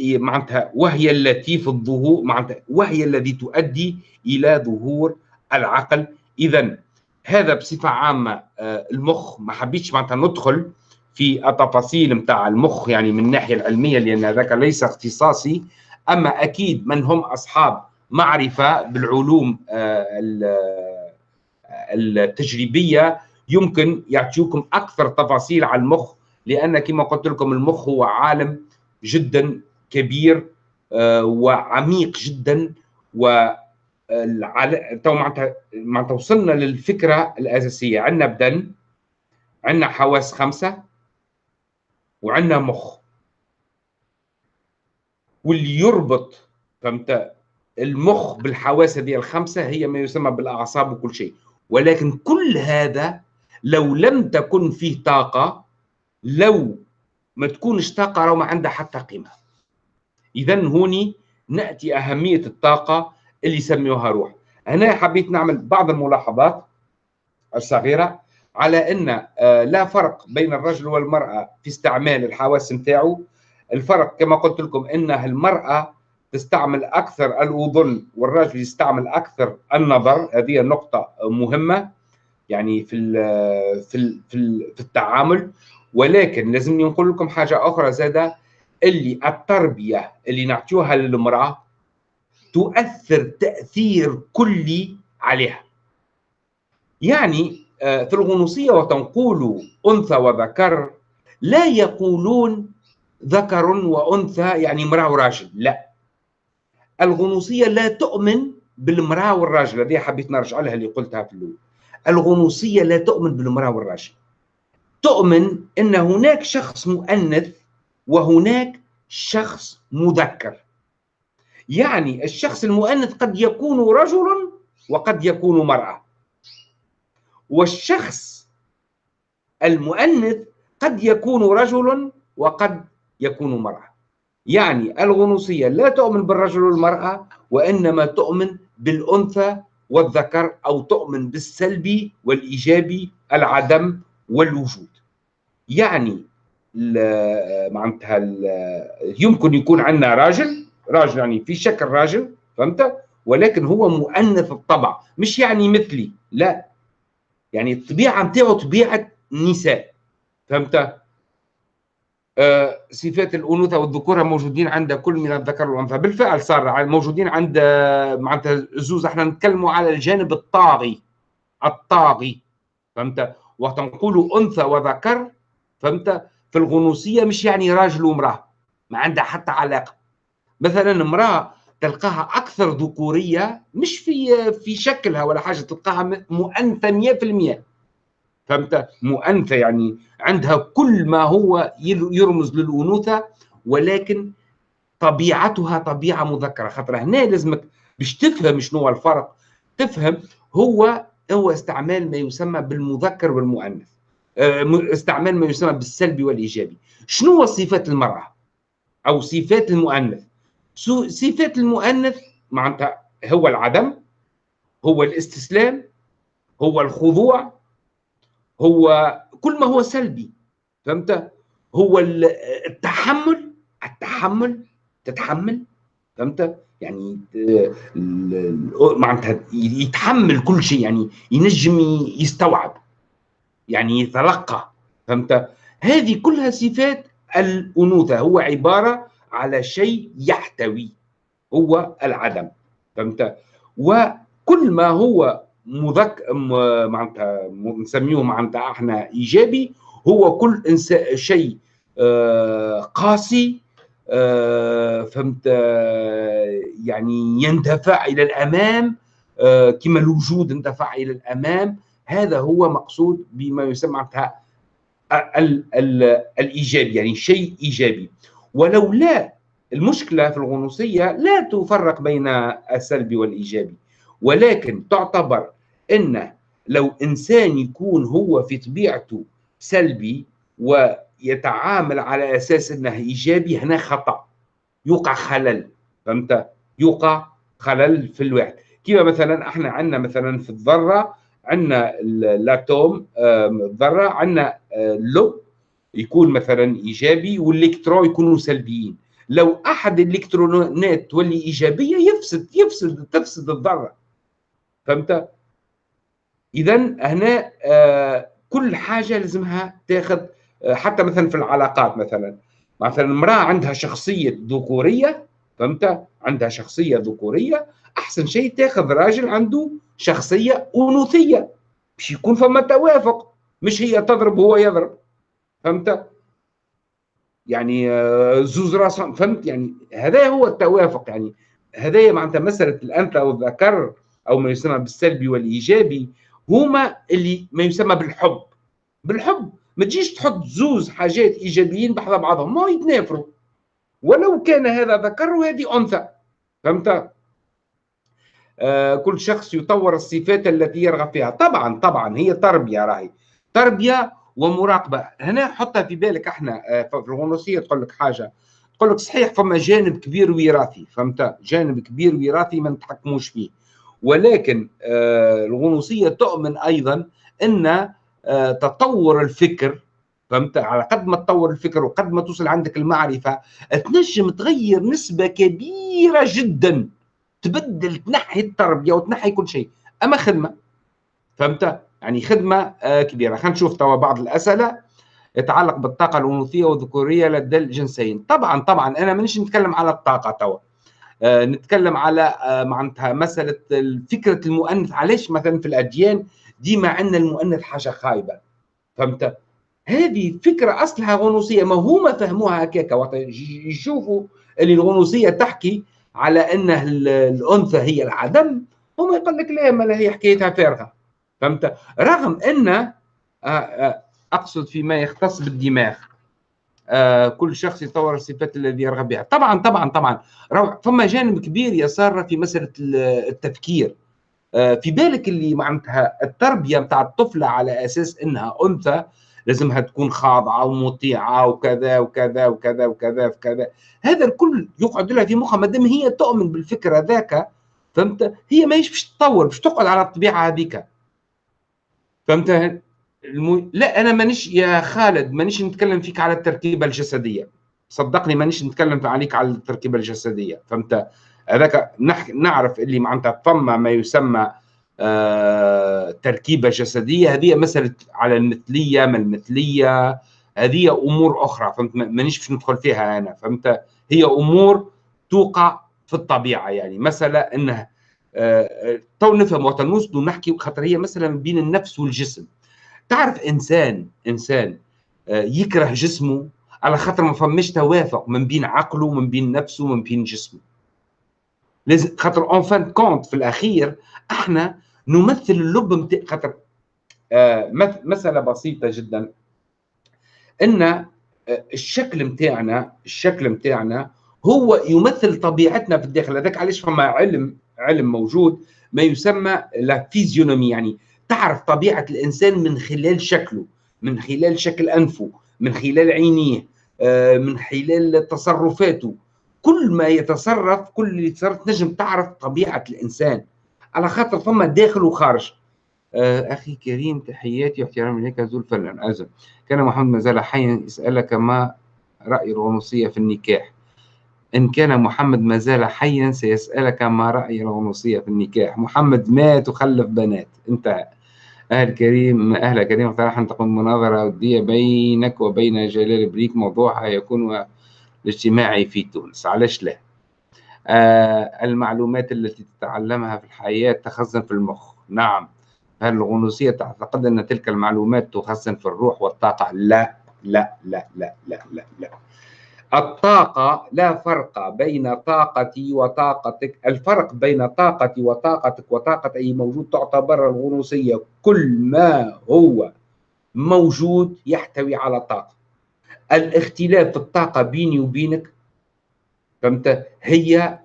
معناتها وهي التي في الظهور معناتها وهي الذي تؤدي إلى ظهور العقل. اذا هذا بصفة عامة آه، المخ ما حبيتش معناتها ندخل في التفاصيل نتاع المخ يعني من الناحية العلمية لأن هذاك ليس اختصاصي. أما أكيد من هم أصحاب معرفة بالعلوم آه، التجريبية يمكن يعطيكم أكثر تفاصيل على المخ لأن كما قلت لكم المخ هو عالم جدا كبير آه، وعميق جدا و تو معناتها معناتها وصلنا للفكرة الأساسية. عندنا بدن عندنا حواس خمسة وعندنا مخ. واللي يربط فهمت؟ المخ بالحواس هذه الخمسة هي ما يسمى بالأعصاب وكل شيء. ولكن كل هذا لو لم تكن فيه طاقة لو ما تكونش طاقة راه ما عندها حتى قيمة. اذا هوني نأتي أهمية الطاقة اللي يسميوها روح. هنا حبيت نعمل بعض الملاحظات الصغيرة على أن آه، لا فرق بين الرجل والمرأة في استعمال الحواس نتاعو. الفرق كما قلت لكم أن المرأة تستعمل أكثر الأذن والرجل يستعمل أكثر النظر. هذه نقطة مهمة يعني في ال في ال في, ال في التعامل. ولكن لازمني نقول لكم حاجة أخرى زادة اللي التربية اللي نعطيوها للمرأة تؤثر تأثير كلي عليها. يعني آه، في الغنوصية وتنقول أنثى وذكر لا يقولون ذكر وأنثى يعني امرأة وراجل لا. الغنوصية لا تؤمن بالمرأة والراجل هذه حبيت نرجع لها اللي قلتها في الأول. الغنوصية لا تؤمن بالمرأة والراجل. تؤمن إن هناك شخص مؤنث وهناك شخص مذكر. يعني الشخص المؤنث قد يكون رجل وقد يكون مرأة. والشخص المؤنث قد يكون رجل وقد يكون مرأة. يعني الغنوصية لا تؤمن بالرجل والمرأة وإنما تؤمن بالأنثى والذكر أو تؤمن بالسلبي والإيجابي العدم والوجود. يعني معناتها يمكن يكون عندنا راجل راجل يعني في شكل راجل فهمت؟ ولكن هو مؤنث الطبع مش يعني مثلي لا. يعني الطبيعة نتاعو طبيعة نساء فهمت؟ آه صفات الأنوثة والذكورة موجودين عند كل من الذكر والأنثى. بالفعل صار موجودين عند معناتها زوز إحنا نتكلموا على الجانب الطاغي الطاغي فهمت؟ وتنقول أنثى وذكر فهمت؟ في الغنوصية مش يعني راجل وامراه ما عندها حتى علاقة. مثلا امرأة تلقاها أكثر ذكورية مش في في شكلها ولا حاجة تلقاها مؤنثه 100% فهمت؟ مؤنثة يعني عندها كل ما هو يرمز للأنوثة ولكن طبيعتها طبيعة مذكرة. خاطر هنا لازمك باش تفهم شنو الفرق تفهم هو هو استعمال ما يسمى بالمذكر والمؤنث. آه، استعمال ما يسمى بالسلبي والإيجابي. شنو هو صفات المرأة؟ أو صفات المؤنث؟ صفات المؤنث معناتها هو العدم هو الاستسلام هو الخضوع هو كل ما هو سلبي. فهمت؟ هو التحمل التحمل تتحمل. فهمت؟ يعني معناتها يتحمل كل شيء يعني ينجم يستوعب يعني يتلقى فهمت؟ هذه كلها صفات الأنوثة هو عبارة على شيء يحتوي هو العدم فهمت؟ وكل ما هو مذك معناتها نسميه معناتها إحنا إيجابي هو كل شيء آه قاسي فهمت آه يعني يندفع إلى الأمام آه كما الوجود اندفع إلى الأمام. هذا هو مقصود بما يسمى الإيجابي يعني شيء إيجابي. ولو لا المشكلة في الغنوصية لا تفرق بين السلبي والإيجابي. ولكن تعتبر إن لو إنسان يكون هو في طبيعته سلبي ويتعامل على أساس إنه إيجابي هنا خطأ. يوقع خلل فهمت؟ يوقع خلل في الوعي كيف مثلا؟ إحنا عندنا مثلا في الذرة عندنا الأتوم الذرة عندنا آه، لب يكون مثلا إيجابي والالكترون يكونوا سلبيين. لو أحد الإلكترونات تولي إيجابية يفسد يفسد تفسد الذرة. فهمت؟ اذا هنا آه كل حاجة لازمها تاخذ حتى مثلا في العلاقات مثلا. مثلا امرأة عندها شخصية ذكورية فهمت؟ عندها شخصية ذكورية أحسن شيء تأخذ راجل عنده شخصية أنوثية. باش يكون فما توافق مش هي تضرب وهو يضرب فهمت؟ يعني آه، زوز راس فهمت؟ يعني هذا هو التوافق يعني هذا معناتها مسألة الأنثى والذكر أو ما يسمى بالسلبي والإيجابي هما اللي ما يسمى بالحب. بالحب. ما تجيش تحط زوز حاجات إيجابيين بحذا بعضهم. ما يتنافروا. ولو كان هذا ذكر وهذه أنثى. فهمت؟ آه كل شخص يطور الصفات التي يرغب فيها. طبعا طبعا هي تربية راهي. تربية ومراقبة. هنا حطها في بالك إحنا آه في الغنوصية تقول لك حاجة. تقول لك صحيح فما جانب كبير وراثي. فهمت؟ جانب كبير وراثي ما نتحكموش فيه. ولكن آه الغنوصية تؤمن أيضا إن تطور الفكر فهمت؟ على قد ما تطور الفكر وقد ما توصل عندك المعرفة تنجم تغير نسبة كبيرة جدا تبدل تنحي التربية وتنحي كل شيء. أما خدمة فهمت؟ يعني خدمة آه، كبيرة. خلينا نشوف توا بعض الأسئلة. يتعلق بالطاقة الأنوثية والذكورية لدى الجنسين. طبعا طبعا أنا مانيش نتكلم على الطاقة توا. آه، نتكلم على آه، معناتها مسألة فكرة المؤنث. علاش مثلا في الأديان ديما عندنا المؤنث حاجة خايبة. فهمت؟ هذه فكرة أصلها غنوصية. ما هما فهموها هكاك. وقت يشوفوا اللي الغنوصية تحكي على أن الأنثى هي العدم هما يقول لك لا ما هي حكايتها فارغة. فهمت؟ رغم أن آه، آه، أقصد فيما يختص بالدماغ. آه كل شخص يطور الصفات الذي يرغب بها. طبعا طبعا طبعا. فما جانب كبير يسار في مسألة التفكير. في بالك اللي معناتها التربية نتاع الطفلة على أساس إنها أنثى لازمها تكون خاضعة ومطيعة وكذا وكذا وكذا وكذا وكذا. هذا الكل يقعد لها في مخها ما دام هي تؤمن بالفكرة ذاك فهمت؟ هي ماهيش باش تطور باش تقعد على الطبيعة هذيك. فهمت؟ المو... لا أنا مانيش يا خالد مانيش نتكلم فيك على التركيبة الجسدية. صدقني مانيش نتكلم عليك على التركيبة الجسدية فهمت؟ هذاك. نعرف اللي معناتها ثم ما يسمى آه... تركيبة جسدية. هذه مسألة على المثلية ما المثلية؟ هذه أمور أخرى فهمت؟ مانيش باش ندخل فيها أنا فهمت؟ هي أمور توقع في الطبيعة يعني. مسألة إنه آه... تو نفهم وقت نوصلوا نحكي خاطر هي مسألة بين النفس والجسم. تعرف إنسان إنسان آه، يكره جسمه على خاطر ما فماش توافق من بين عقله من بين نفسه من بين جسمه. لازم خاطر en fin de compte في الأخير إحنا نمثل اللب متاع خاطر آه مسألة بسيطة جدا. إن آه الشكل متاعنا الشكل متاعنا هو يمثل طبيعتنا في الداخل. هذاك علاش فما علم علم موجود ما يسمى la physionomie يعني تعرف طبيعة الإنسان من خلال شكله من خلال شكل أنفه من خلال عينيه آه، من خلال تصرفاته. كل ما يتصرف كل اللي يتصرف تنجم تعرف طبيعة الإنسان. على خاطر ثم داخل وخارج. آه، أخي كريم تحياتي واحترامي لك زول فلان ازم كان محمد ما زال حيا يسألك ما رأي الغنوصية في النكاح. إن كان محمد ما زال حيا سيسألك ما رأي الغنوصية في النكاح. محمد مات وخلف بنات؟ انتهى. أهل كريم أهل كريم اقترح أن تقوم مناظرة ودية بينك وبين جلال بريك. موضوعها يكون الاجتماعي في تونس علاش لا؟ آه المعلومات التي تتعلمها في الحياة تخزن في المخ. نعم هل الغنوصية تعتقد أن تلك المعلومات تخزن في الروح والطاقة؟ لا لا لا لا لا لا, لا. الطاقة لا فرق بين طاقتي وطاقتك. الفرق بين طاقتي وطاقتك وطاقة أي موجود تعتبر الغنوصية. كل ما هو موجود يحتوي على طاقة. الاختلاف في الطاقة بيني وبينك فهمت؟ هي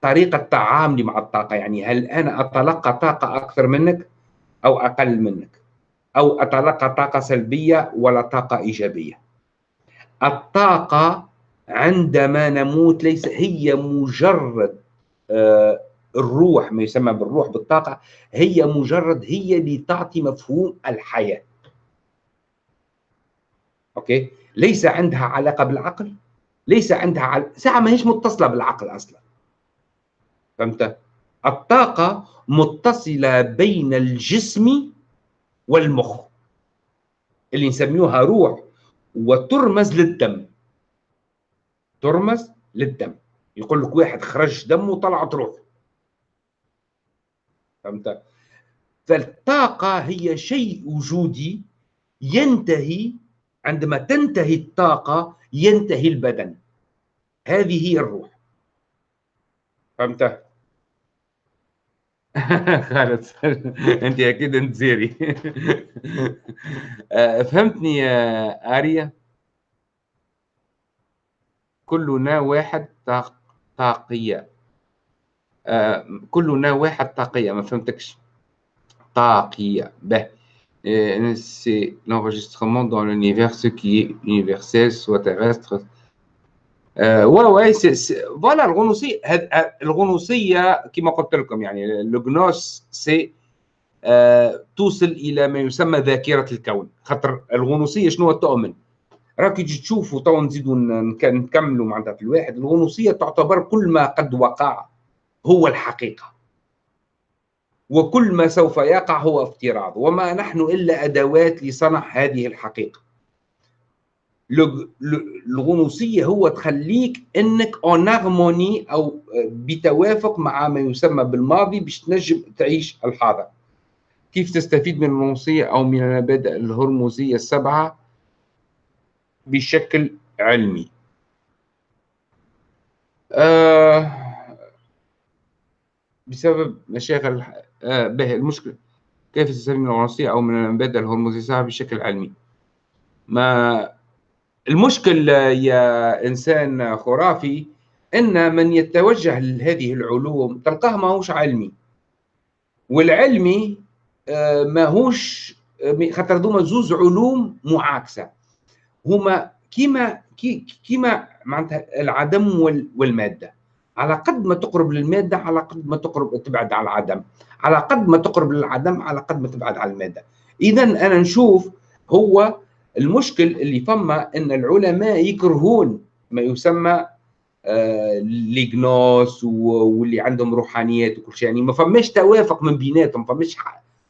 طريقة تعاملي مع الطاقة يعني هل أنا أتلقى طاقة أكثر منك أو أقل منك؟ أو أتلقى طاقة سلبية ولا طاقة إيجابية؟ الطاقة عندما نموت ليس هي مجرد آه، الروح ما يسمى بالروح بالطاقة هي مجرد هي اللي تعطي مفهوم الحياة. أوكي؟ ليس عندها علاقة بالعقل؟ ليس عندها عل... ساعة ما هيش متصلة بالعقل أصلا. فهمت؟ الطاقة متصلة بين الجسم والمخ اللي نسميوها روح وترمز للدم. ترمز للدم. يقول لك واحد خرج دم وطلعت روح فهمت؟ فالطاقة هي شيء وجودي ينتهي عندما تنتهي الطاقة ينتهي البدن. هذه هي الروح. فهمت؟ خالد أنت أكيد أنت زيري. آه، فهمتني يا آريا؟ كلنا واحد طاقية. آه كلنا واحد طاقية ما فهمتكش. طاقية به. C'est l'enregistrement dans l'univers ce qui est universel soit terrestre. آه ouais voilà الغنوصية الغنوصية كما قلت لكم يعني la gnose c'est آه توصل إلى ما يسمى ذاكرة الكون خاطر الغنوصية شنو تؤمن راك تجي تشوفوا تو نزيدوا نكملوا معناتها في الواحد الغنوصيه تعتبر كل ما قد وقع هو الحقيقة وكل ما سوف يقع هو افتراض وما نحن إلا أدوات لصنع هذه الحقيقة. الغنوصية هو تخليك إنك en harmonie أو بتوافق مع ما يسمى بالماضي باش تنجم تعيش الحاضر. كيف تستفيد من الغنوصية أو من المبادئ الهرموزية السبعة؟ بشكل علمي. آه بسبب مشاغل به المشكلة. كيف تستفيد من الغنوصية أو من المبادئ الهرموزية السبعة بشكل علمي؟ ما المشكل يا إنسان خرافي أن من يتوجه لهذه العلوم تلقاه ماهوش علمي. والعلمي آه، ماهوش خاطر دوما زوز علوم معاكسة. هما كيما كيما معناتها العدم والمادة. على قد ما تقرب للمادة على قد ما تقرب تبعد على العدم. على قد ما تقرب للعدم على قد ما تبعد على المادة. إذا أنا نشوف هو المشكل اللي فما إن العلماء يكرهون ما يسمى آه ليجنوس واللي عندهم روحانيات وكل شيء. يعني ما فماش توافق من بيناتهم ما فماش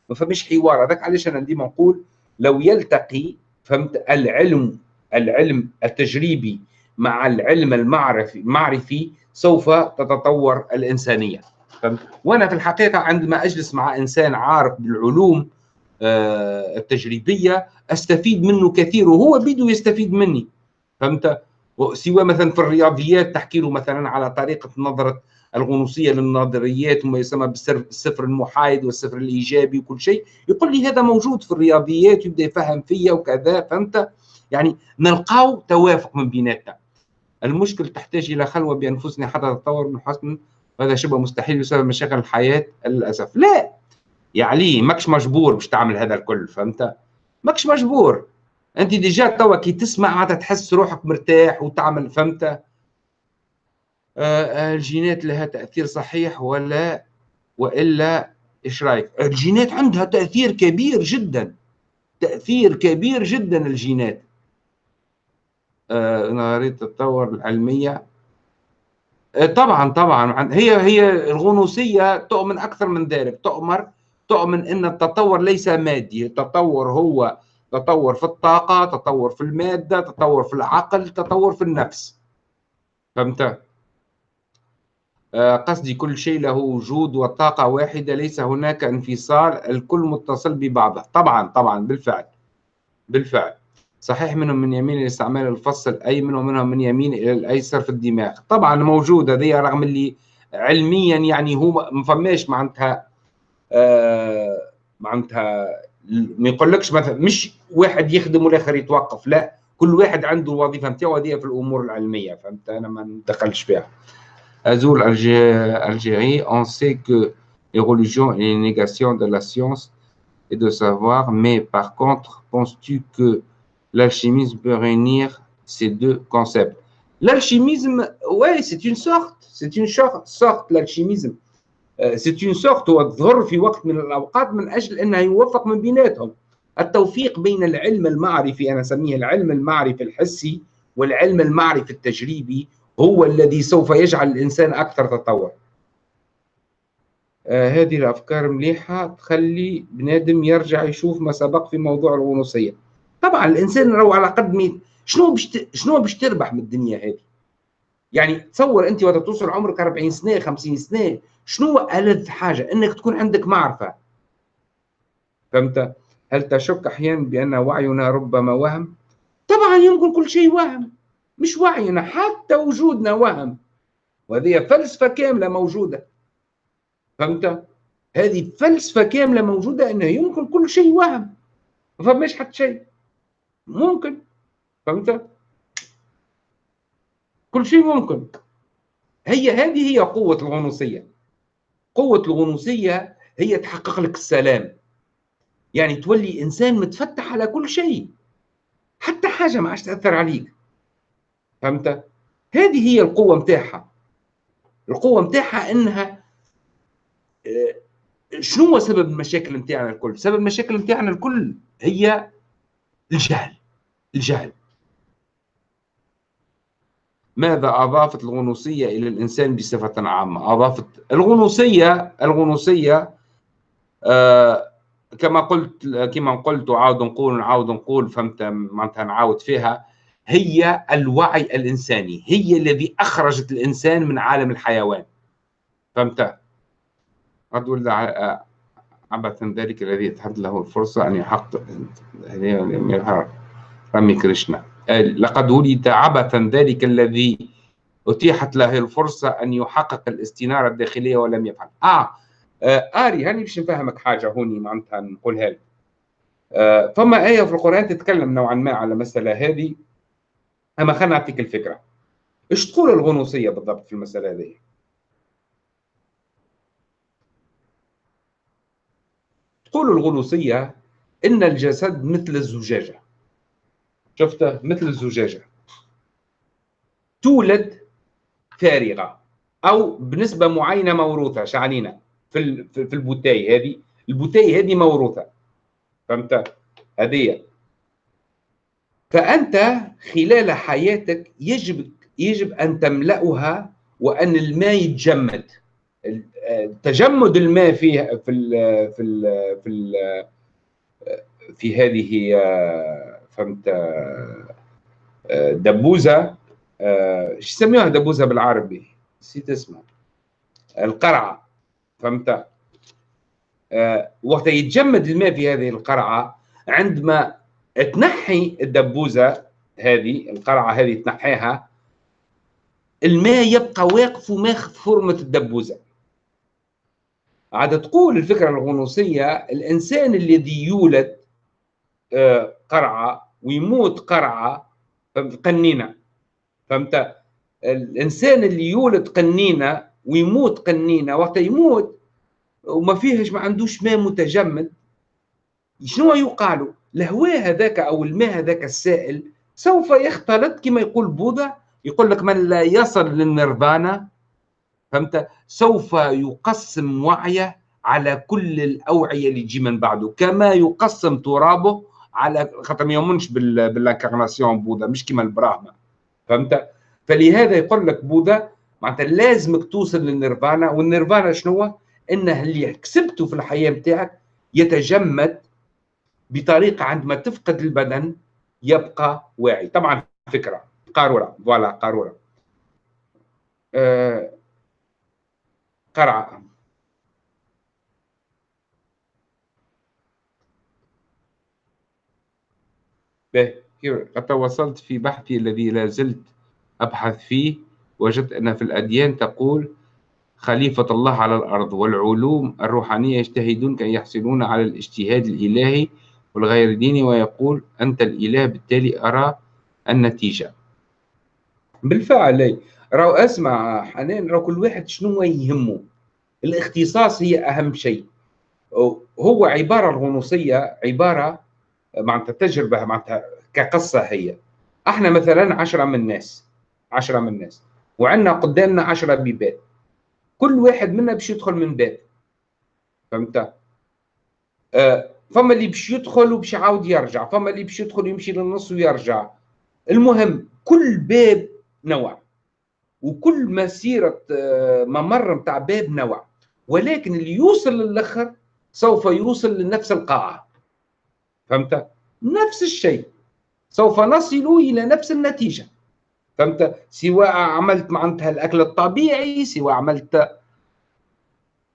ما فماش حوار. هذاك علاش أنا ديما نقول لو يلتقي فهمت العلم العلم التجريبي مع العلم المعرفي المعرفي سوف تتطور الإنسانية. وأنا في الحقيقة عندما أجلس مع إنسان عارف بالعلوم آه، التجريبية أستفيد منه كثير وهو بيده يستفيد مني. فهمت؟ سواء مثلا في الرياضيات تحكي له مثلا على طريقة نظرة الغنوصية للنظريات وما يسمى بالصفر المحايد والصفر الإيجابي وكل شيء يقول لي هذا موجود في الرياضيات يبدأ يفهم فيا وكذا. فهمت؟ يعني نلقاو توافق من بيناتنا. المشكل تحتاج إلى خلوة بانفسنا حتى تتطور من حسن هذا شبه مستحيل بسبب مشاكل الحياة للأسف. لا! يا علي ماكش مجبور باش تعمل هذا الكل فهمت؟ ماكش مجبور. أنت déjà توا كي تسمع عاد تحس روحك مرتاح وتعمل فهمت؟ آه, آه، الجينات لها تأثير صحيح ولا؟ وإلا إيش رأيك؟ الجينات عندها تأثير كبير جدا تأثير كبير جدا الجينات. نظريه التطور العلمية. آه طبعا طبعا. هي هي الغنوصية تؤمن أكثر من ذلك. تؤمر تؤمن إن التطور ليس مادي. التطور هو تطور في الطاقة تطور في المادة تطور في العقل تطور في النفس. فهمت؟ آه، قصدي كل شيء له وجود وطاقه واحدة. ليس هناك انفصال الكل متصل ببعضه. طبعا طبعا بالفعل. بالفعل. صحيح منهم من يمين لاستعمال الفص الايمن ومنهم من يمين إلى الأيسر في الدماغ. طبعا موجوده هذه رغم اللي علميا يعني هو ما فماش معناتها آه، معناتها ما يقولكش مثلا مش واحد يخدم والآخر يتوقف لا كل واحد عنده الوظيفة نتاعو هذه في الأمور العلمية فهمت؟ أنا ما ندخلش فيها. Azul Algérie, on sait que les religions et les négations de la science et de savoir, mais par contre, penses-tu que l'alchimisme peut réunir ces deux concepts. L'alchimisme, ouais, c'est une sorte, c'est une sorte, l'alchimisme. سيت اون سورت هو تظهر في وقت من الاوقات من أجل انها يوفق من بيناتهم التوفيق بين العلم المعرفي أنا اسميه العلم المعرفي الحسي والعلم المعرفي التجريبي هو الذي سوف يجعل الانسان أكثر تطور آه هذه الافكار مليحه تخلي بنادم يرجع يشوف ما سبق في موضوع الغنوصيه طبعا الإنسان لو على قد ميت. شنو باش شنو باش تربح من الدنيا هذه؟ يعني تصور أنت وقت توصل عمرك 40 سنة 50 سنة شنو ألذ حاجة؟ أنك تكون عندك معرفة. فهمت؟ هل تشك أحيانا بأن وعينا ربما وهم؟ طبعا يمكن كل شيء وهم. مش وعينا حتى وجودنا وهم. وهذه فلسفة كاملة موجودة. فهمت؟ هذه فلسفة كاملة موجودة أنه يمكن كل شيء وهم. ما فماش حتى شيء. ممكن فهمت؟ كل شيء ممكن. هي هذه هي قوة الغنوصية. قوة الغنوصية هي تحقق لك السلام. يعني تولي إنسان متفتح على كل شيء. حتى حاجة ما عادش تأثر عليك. فهمت؟ هذه هي القوة متاعها القوة متاعها إنها آه، شنو هو سبب المشاكل متاعنا الكل؟ سبب المشاكل متاعنا الكل هي الجهل. الجهل. ماذا أضافت الغنوصية إلى الإنسان بصفة عامة؟ أضافت الغنوصية الغنوصية آه كما قلت كما قلت وعاود نقول نعاود نقول فهمت؟ معناتها نعاود فيها هي الوعي الإنساني هي الذي أخرجت الإنسان من عالم الحيوان. فهمت؟ أقول عبثا ذلك الذي يتحدث له الفرصة أن يحقق رامي كريشنا لقد ولد عبثا ذلك الذي أتيحت له الفرصة أن يحقق الاستنارة الداخلية ولم يفعل. آه, آه آري هاني باش نفهمك حاجة هوني معناتها نقولها لك. آه فما آية في القرآن تتكلم نوعا ما على المسألة هذه. أما خلينا نعطيك الفكرة. إيش تقول الغنوصية بالضبط في المسألة هذه؟ تقول الغنوصية إن الجسد مثل الزجاجة. شفته مثل الزجاجة. تولد فارغة أو بنسبة معينة موروثة شعنينا في في ال bouteille هذه. ال bouteille هذه موروثة. فهمت؟ هذه فأنت خلال حياتك يجب يجب أن تملأها وأن الماء يتجمد. تجمد الماء في في في في في هذه فهمت دبوزة إيش يسميوها دبوزة بالعربي؟ نسيت اسمها. القرعة فهمت؟ وقت يتجمد الماء في هذه القرعة عندما تنحي الدبوزة هذه القرعة هذه تنحيها الماء يبقى واقف وماخذ فورمة الدبوزة. عاد تقول الفكرة الغنوصية الإنسان الذي يولد آه، ويموت قرعة قنينة. فهمت؟ الإنسان اللي يولد قنينة ويموت قنينة وقت يموت وما فيهش ما عندوش ماء متجمد شنو يوقع له الهواء هذاك أو الماء هذاك السائل سوف يختلط كما يقول بوذا يقول لك من لا يصل للنيرفانا؟ فهمت؟ سوف يقسم وعيه على كل الأوعية اللي تجي من بعده كما يقسم ترابه على خاطر ما يؤمنش بالانكارناسيون بوذا مش كما البراهما فهمت؟ فلهذا يقول لك بوذا معناتها لازمك توصل للنيرفانا والنيرفانا شنو إنه اللي كسبته في الحياة نتاعك يتجمد بطريقة عندما تفقد البدن يبقى واعي. طبعا فكرة. قارورة. فوالا قارورة. أه قرعة. قد توصلت في بحثي الذي لا زلت أبحث فيه. وجدت أن في الأديان تقول خليفة الله على الأرض والعلوم الروحانية يجتهدون كي يحصلون على الاجتهاد الإلهي والغير ديني ويقول أنت الإله بالتالي أرى النتيجة. بالفعل راهو أسمع حنان راهو كل واحد شنو يهمه؟ الاختصاص هي أهم شيء. هو عبارة الغنوصيه عبارة معناتها تجربة معناتها كقصة هي. إحنا مثلا عشرة من الناس عشرة من الناس وعندنا قدامنا عشرة بيبان كل واحد منا باش يدخل من باب. فهمت؟ آه فما اللي باش يدخل وباش يعاود يرجع فما اللي باش يدخل ويمشي للنص ويرجع. المهم كل باب نوع وكل مسيرة آه، ممر متاع باب نوع. ولكن اللي يوصل للآخر سوف يوصل لنفس القاعة. فهمت؟ نفس الشيء سوف نصل إلى نفس النتيجة فهمت؟ سواء عملت معناتها الأكل الطبيعي سواء عملت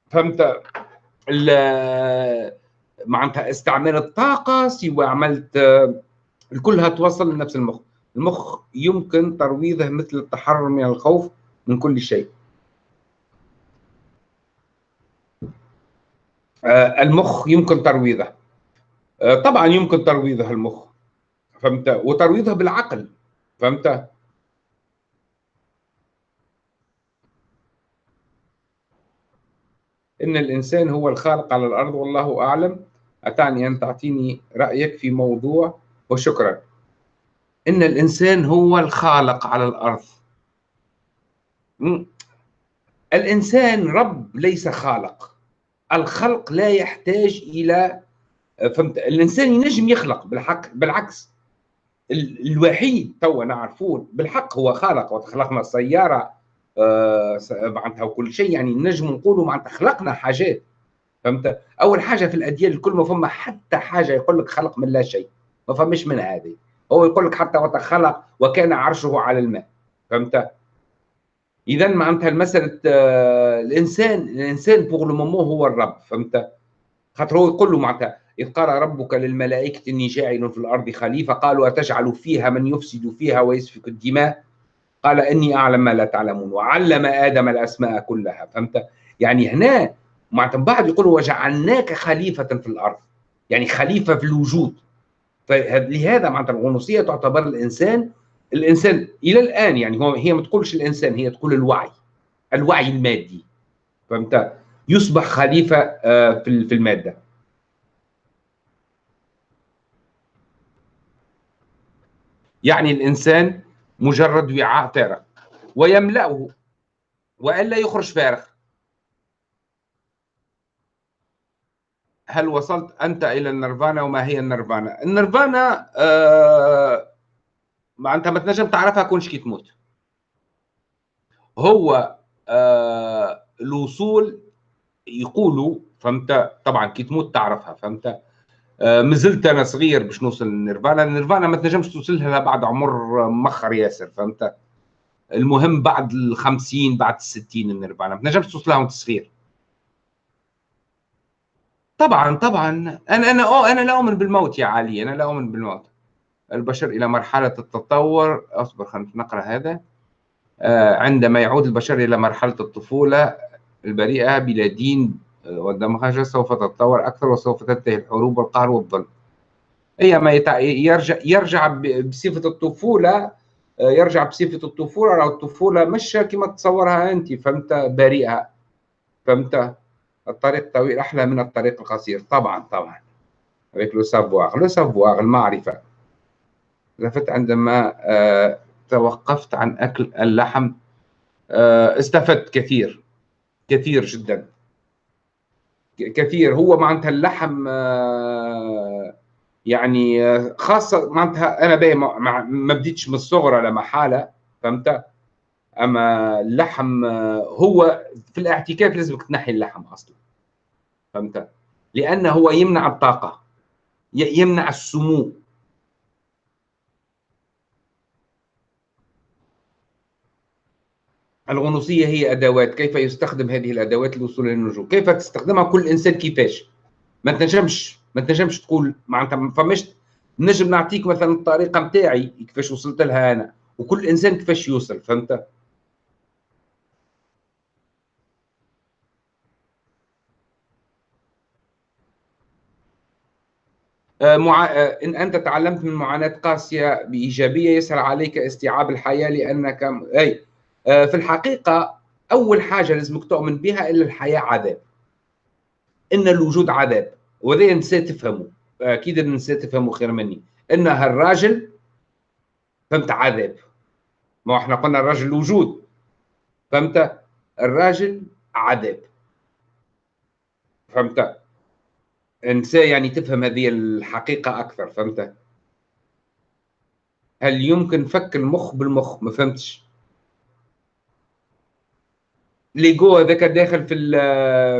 فهمت؟ معناتها استعمال الطاقة سواء عملت كلها توصل لنفس المخ المخ يمكن ترويضه مثل التحرر من الخوف من كل شيء آه، المخ يمكن ترويضه طبعا يمكن ترويضه المخ فهمت؟ وترويضه بالعقل فهمت؟ إن الإنسان هو الخالق على الأرض والله أعلم. أتعني أن تعطيني رأيك في موضوع وشكرا. إن الإنسان هو الخالق على الأرض. الإنسان رب ليس خالق. الخلق لا يحتاج إلى فهمت؟ الإنسان ينجم يخلق بالحق بالعكس. الوحيد توا نعرفون بالحق هو خالق. وخلقنا السيارة آه، معناتها وكل شيء يعني نجم نقولوا معناتها خلقنا حاجات فهمت؟ أول حاجة في الأديان الكل ما فما حتى حاجة يقول لك خلق من لا شيء. ما فماش من هذه. هو يقول لك حتى وتخلق وكان عرشه على الماء. فهمت؟ اذا معناتها المسألة آه، الانسان الإنسان بوغ لو هو الرب. فهمت؟ خاطر هو يقول له معناتها إذ قال ربك للملائكة إني جاعل في الأرض خليفة. قالوا أتجعل فيها من يفسد فيها ويسفك الدماء؟ قال إني أعلم ما لا تعلمون. وعلم آدم الأسماء كلها. فهمت؟ يعني هنا معناتها بعد يقول وجعلناك خليفة في الأرض. يعني خليفة في الوجود. فلهذا معناتها الغنوصية تعتبر الإنسان الإنسان إلى الآن يعني هو هي ما تقولش الإنسان هي تقول الوعي الوعي المادي. فهمت؟ يصبح خليفة آه، في المادة. يعني الإنسان مجرد وعاء فارغ ويملأه وإلا يخرج فارغ. هل وصلت أنت إلى النيرفانا وما هي النيرفانا؟ النيرفانا آه ما أنت ما تنجم تعرفها كونش كي تموت. هو آه الوصول يقولوا فهمت؟ طبعا كي تموت تعرفها فهمت؟ مازلت أنا صغير باش نوصل للنيرفانا. النيرفانا ما تنجمش توصل لها بعد عمر مخر ياسر فهمت؟ المهم بعد ال 50 بعد ال 60 النيرفانا. ما تنجمش توصل لها وأنت صغير. طبعا طبعا. أنا أنا أو أنا لا أؤمن بالموت يا علي. أنا لا أؤمن بالموت. البشر إلى مرحلة التطور. أصبر خلينا نقرأ هذا. آه، عندما يعود البشر إلى مرحلة الطفولة البريئة بلا دين والدمغاجة سوف تتطور أكثر وسوف تنتهي الحروب والقهر والظلم هي ما يرجع يرجع بصفة الطفولة يرجع بصفة الطفولة أو الطفولة مش كما تصورها أنت فهمت؟ بريئة. فهمت؟ الطريق الطويل أحلى من الطريق القصير. طبعا طبعا. avec لو savoir لو savoir المعرفة. لفت عندما آه، توقفت عن أكل اللحم. آه، استفدت كثير. كثير جدا. كثير. هو معناتها اللحم آه، يعني آه، خاصة معناتها أنا باهي ما بديتش من الصغر لا محالة فهمت؟ أما اللحم آه، هو في الاعتكاف لازمك تنحي اللحم أصلا فهمت؟ لأنه هو يمنع الطاقة يمنع السمو الغنوصية هي أدوات. كيف يستخدم هذه الأدوات للوصول للنجوم كيف تستخدمها كل إنسان كيفاش؟ ما تنجمش ما تنجمش تقول معناتها ما فماش نجم نعطيك مثلا الطريقة نتاعي كيفاش وصلت لها أنا وكل إنسان كيفاش يوصل فهمت؟ آه، مع... آه، إن أنت تعلمت من معاناة قاسية بإيجابية يسهل عليك استيعاب الحياة لأنك أي في الحقيقة أول حاجة لازمك تؤمن بها إلا الحياة عذاب. إن الوجود عذاب. وهذا نسيت تفهمه. أكيد نسيت تفهمه خير مني. إن هالراجل فهمت عذاب. ما إحنا قلنا الراجل وجود فهمت؟ الراجل عذاب. فهمت؟ انسى يعني تفهم هذه الحقيقة أكثر. فهمت؟ هل يمكن فك المخ بالمخ؟ ما فهمتش. ليجو هذاك داخل في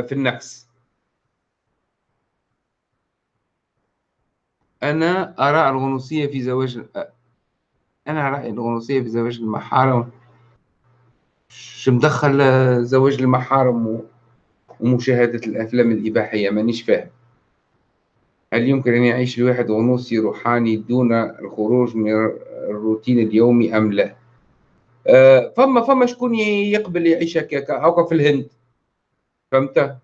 في النفس أنا ارى الغنوصية في زواج أنا رايي الغنوصية في زواج المحارم. شو مدخل زواج المحارم ومشاهدة الأفلام الإباحية؟ مانيش فاهم. هل يمكن أن يعيش الواحد غنوصي روحاني دون الخروج من الروتين اليومي أم لا؟ فما فما شكون يقبل يعيش هكاك هاكا في الهند. فهمت؟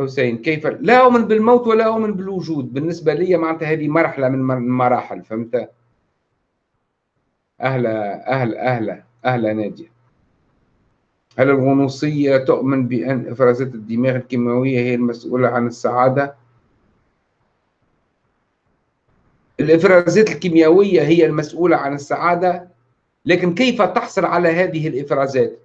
حسين كيف؟ لا أؤمن بالموت ولا أؤمن بالوجود. بالنسبة لي معناتها هذه مرحلة من المراحل فهمت؟ أهلا أهلا أهلا أهلا نادية هل الغنوصية تؤمن بأن إفرازات الدماغ الكيماوية هي المسؤولة عن السعادة؟ الإفرازات الكيميائية هي المسؤولة عن السعادة لكن كيف تحصل على هذه الإفرازات؟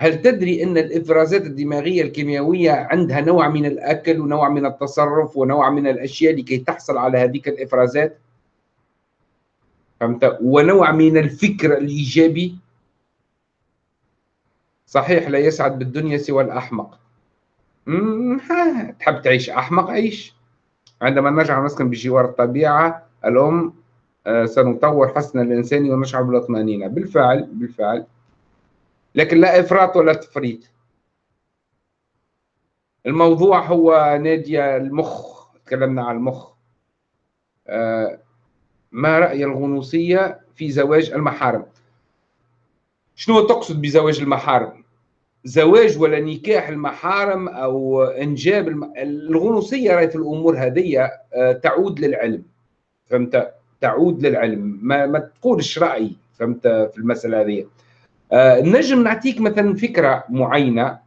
هل تدري أن الإفرازات الدماغية الكيميائية عندها نوع من الأكل ونوع من التصرف ونوع من الأشياء لكي تحصل على هذه الإفرازات؟ فهمت؟ ونوع من الفكر الإيجابي صحيح لا يسعد بالدنيا سوى الأحمق تحب تعيش أحمق عيش عندما نجعل نسكن بجوار الطبيعة الأم آه، سنطور حسن الإنسان ونشعر بالاطمئنان بالفعل بالفعل. لكن لا إفراط ولا تفريط. الموضوع هو نادية المخ. تكلمنا عن المخ. آه، ما رأي الغنوصية في زواج المحارم؟ شنو تقصد بزواج المحارم؟ زواج ولا نكاح المحارم أو إنجاب الم... الغنوصية في الأمور هذه آه، تعود للعلم. فهمت؟ تعود للعلم. ما, ما تقولش رايي فهمت؟ في المسألة هذه. آه، نجم نعطيك مثلا فكرة معينة.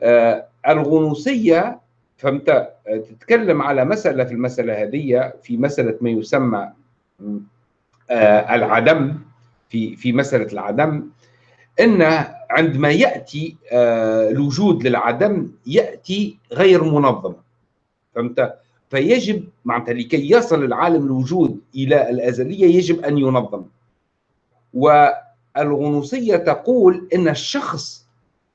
آه، الغنوصية فهمت؟ تتكلم على مسألة في المسألة هذه في مسألة ما يسمى العدم في في مسألة العدم. إن عندما يأتي آه، الوجود للعدم يأتي غير منظم. فهمت؟ فيجب معناتها لكي يصل العالم الوجود إلى الأزلية يجب أن ينظم. والغنوصية تقول إن الشخص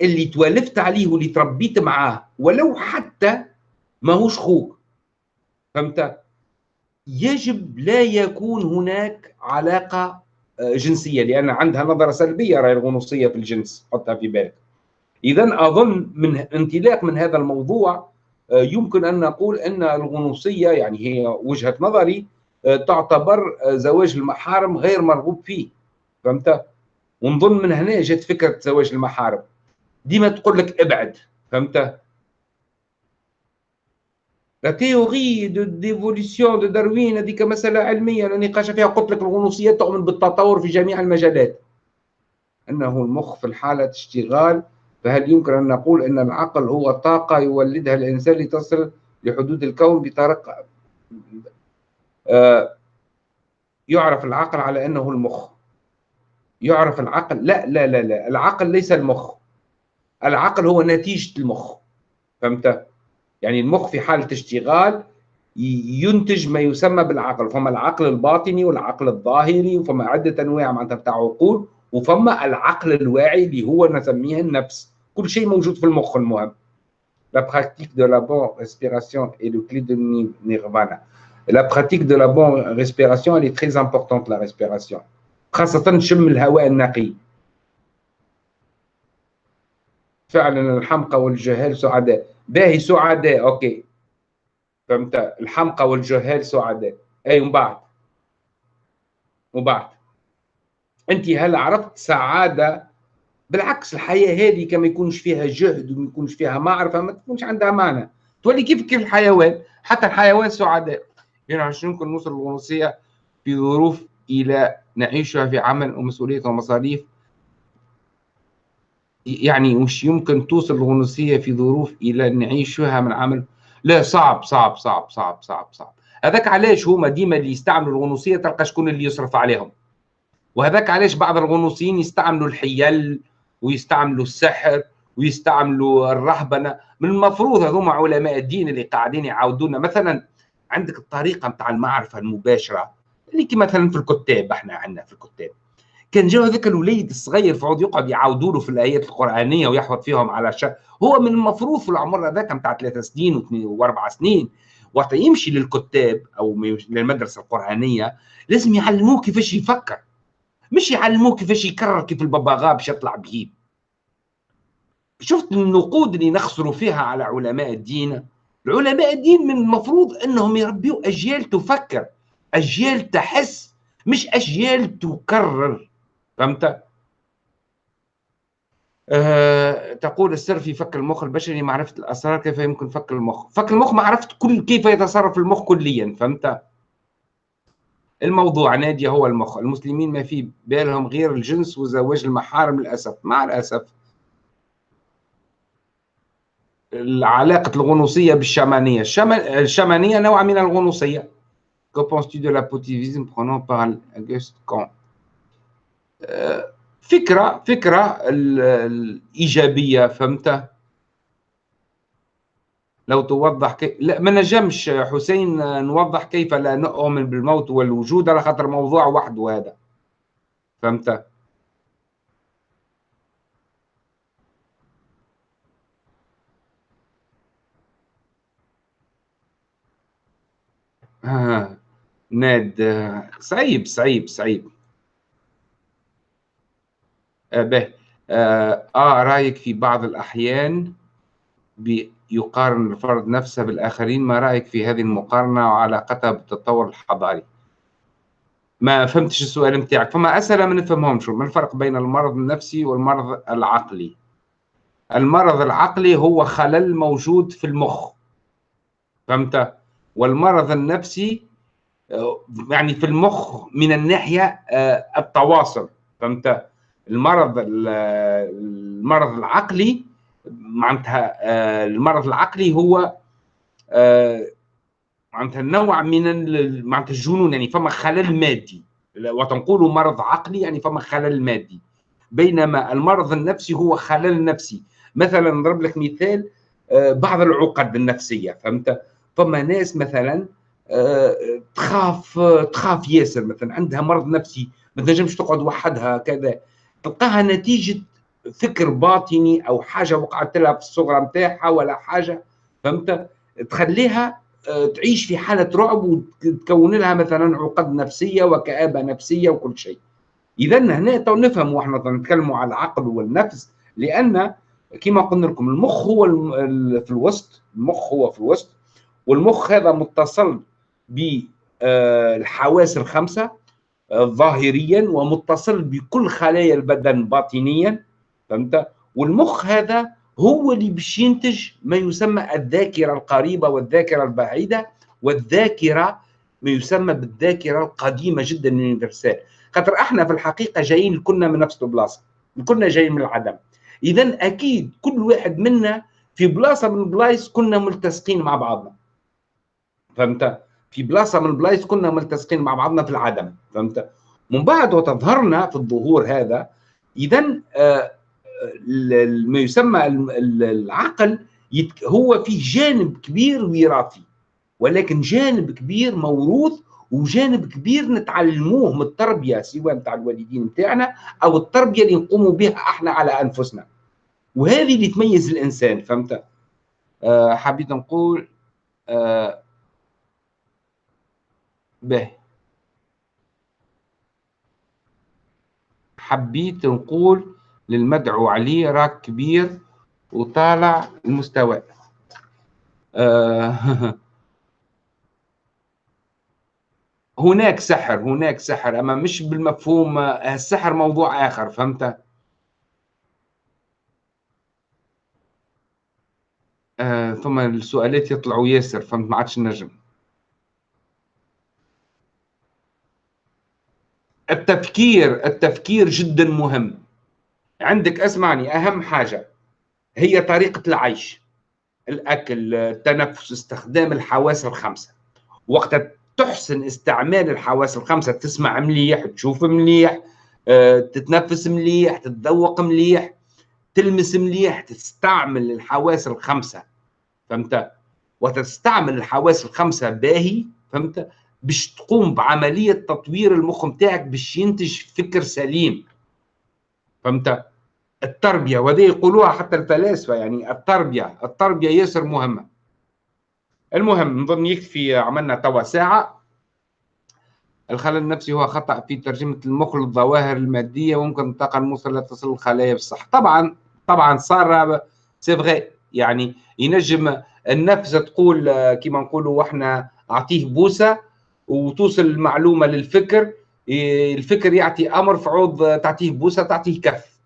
اللي تولفت عليه واللي تربيت معاه ولو حتى ماهوش خوك. فهمت؟ يجب لا يكون هناك علاقة جنسية لأن عندها نظرة سلبية راي الغنوصيه في الجنس حطها في بالك. اذا أظن من انطلاق من هذا الموضوع آه، يمكن أن نقول أن الغنوصيه يعني هي وجهة نظري آه، تعتبر آه، زواج المحارم غير مرغوب فيه. فهمت؟ ونظن من هنا جت فكرة زواج المحارم. ديما تقول لك ابعد فهمت؟ la théorie de l'évolution de Darwin هذيك مسألة علمية لا نقاش فيها قلت لك الغنوصية تؤمن بالتطور في جميع المجالات أنه المخ في حالة اشتغال فهل يمكن أن نقول أن العقل هو طاقة يولدها الإنسان لتصل لحدود الكون بطريقة آه يعرف العقل على أنه المخ. يعرف العقل لا لا لا لا العقل ليس المخ. العقل هو نتيجة المخ. فهمت؟ يعني المخ في حالة اشتغال ينتج ما يسمى بالعقل فما العقل الباطني والعقل الظاهري وفما عدة أنواع معناتها بتاع عقول وفما العقل الواعي اللي هو نسميه النفس كل شيء موجود في المخ المهم La pratique de la bonne respiration est le clé de nirvana. La pratique de la bonne respiration, elle est très la respiration. خاصة شم الهواء النقي. فعلا الحمقى والجهال سعداء. باهي سعداء أوكي. فهمت؟ الحمقى والجهال سعداء أي ومن بعد؟ وبعد أنت هل عرفت سعادة؟ بالعكس الحياة هذه كما يكونش فيها جهد وما يكونش فيها معرفة ما تكونش عندها معنى. تولي كيف كيف الحيوان؟ حتى الحيوان سعداء يعني شنو يمكن نوصل للغنوصيه في ظروف إلى نعيشها في عمل ومسؤولية ومصاريف يعني مش يمكن توصل الغنوصية في ظروف إلى نعيشها من عمل. لا صعب صعب صعب صعب صعب صعب. هذاك علاش هما ديما اللي يستعملوا الغنوصية تلقى شكون اللي يصرف عليهم؟ وهذاك علاش بعض الغنوصيين يستعملوا الحيل ويستعملوا السحر ويستعملوا الرهبنة؟ من المفروض هذوما علماء الدين اللي قاعدين يعاودونا. مثلا عندك الطريقة نتاع المعرفة المباشرة اللي مثلا في الكتاب إحنا عندنا في الكتاب. كان جاو هذاك الوليد الصغير فعود يقعد يعاودوا له في الآيات القرآنية ويحفظ فيهم على شيء هو من المفروض في العمر هذاك نتاع ثلاث سنين وأربع سنين. وقت يمشي للكتاب أو للمدرسة القرآنية لازم يعلموه كيفاش يفكر. مش يعلموه كيفاش يكرر كيف الببغاء باش يطلع بيه شفت النقود اللي نخسروا فيها على علماء الدين؟ العلماء الدين من المفروض إنهم يربيوا أجيال تفكر أجيال تحس مش أجيال تكرر. فهمت؟ أه تقول السر في فك المخ البشري معرفة الأسرار كيف يمكن فك المخ؟ فك المخ معرفة كل كيف يتصرف المخ كليا فهمت؟ الموضوع نادي هو المخ. المسلمين ما في بالهم غير الجنس وزواج المحارم للأسف. مع الأسف علاقة الغنوصية بالشمانية. الشمانية نوع من الغنوصية. Que penses-tu de l'apotivisme prenant par Auguste Comte. فكرة فكرة الإيجابية فهمت؟ لو توضح كي... لا ما نجمش حسين نوضح كيف لا نؤمن بالموت والوجود على خاطر موضوع وحده هذا. فهمت؟ آه. ناد آه، صعيب صعيب صعيب به. آه, آه رأيك في بعض الأحيان يقارن الفرد نفسه بالآخرين؟ ما رأيك في هذه المقارنة وعلاقتها بالتطور الحضاري؟ ما فهمتش السؤال نتاعك فما أسئلة ما نفهمهمش. ما الفرق بين المرض النفسي والمرض العقلي؟ المرض العقلي هو خلل موجود في المخ. فهمت؟ والمرض النفسي آه، يعني في المخ من الناحية آه، التواصل. فهمت؟ المرض المرض العقلي معناتها آه، المرض العقلي هو معناتها نوع من معناتها الجنون يعني فما خلل مادي. وتنقول مرض عقلي يعني فما خلل مادي. بينما المرض النفسي هو خلل نفسي. مثلا نضرب لك مثال آه، بعض العقد النفسية فهمت؟ فما ناس مثلا آه، تخاف تخاف ياسر مثلا عندها مرض نفسي ما تنجمش تقعد وحدها كذا. تلقاها نتيجة فكر باطني أو حاجة وقعت لها في الصغرى نتاعها ولا حاجة فهمت؟ تخليها آه، تعيش في حالة رعب وتكون لها مثلا عقد نفسية وكآبة نفسية وكل شيء. اذا هنا تو نفهم وإحنا نتكلموا على العقل والنفس لأن كما قلنا لكم المخ هو في الوسط المخ هو في الوسط والمخ هذا متصل بالحواس آه، الخمسة ظاهريا ومتصل بكل خلايا البدن باطنيا فهمت؟ والمخ هذا هو اللي باش ينتج ما يسمى الذاكرة القريبة والذاكرة البعيدة والذاكرة ما يسمى بالذاكرة القديمة جدا اليونيفرسال. خاطر إحنا في الحقيقة جايين كلنا من نفس البلاصه كلنا جايين من العدم. اذا أكيد كل واحد منا في بلاصة من البلايص كنا ملتصقين مع بعضنا. فهمت؟ في بلاصة من البلايص كنا ملتصقين مع بعضنا في العدم فهمت؟ من بعد وتظهرنا في الظهور هذا اذا آه ما يسمى العقل هو فيه جانب كبير وراثي ولكن جانب كبير موروث وجانب كبير نتعلموه من التربية سواء نتاع الوالدين نتاعنا أو التربية اللي نقوموا بها إحنا على أنفسنا. وهذه اللي تميز الإنسان فهمت؟ آه حبيت نقول آه به. حبيت نقول للمدعو عليه راك كبير وطالع المستوى. آه هناك سحر هناك سحر أما مش بالمفهوم السحر موضوع آخر فهمت؟ آه ثم السؤالات يطلعوا ياسر فهمت؟ ما عادش نجم. التفكير التفكير جدا مهم. عندك أسمعني أهم حاجة هي طريقة العيش الأكل التنفس استخدام الحواس الخمسة. وقت تحسن استعمال الحواس الخمسة تسمع مليح تشوف مليح آه، تتنفس مليح تتذوق مليح تلمس مليح تستعمل الحواس الخمسة. فهمت؟ وتستعمل الحواس الخمسة باهي فهمت؟ باش تقوم بعملية تطوير المخ نتاعك باش ينتج فكر سليم. فهمت؟ التربية وهذه يقولوها حتى الفلاسفة يعني التربية التربية ياسر مهمة. المهم نظن يكفي عملنا توا ساعة. الخلل النفسي هو خطأ في ترجمة المخ للظواهر المادية وممكن الطاقه الموصله تصل الخلايا بالصح. طبعا طبعا صار سي يعني ينجم النفس تقول كما نقولوا إحنا أعطيه بوسة وتوصل المعلومة للفكر الفكر يعطي أمر في عوض تعطيه بوسة تعطيه كف.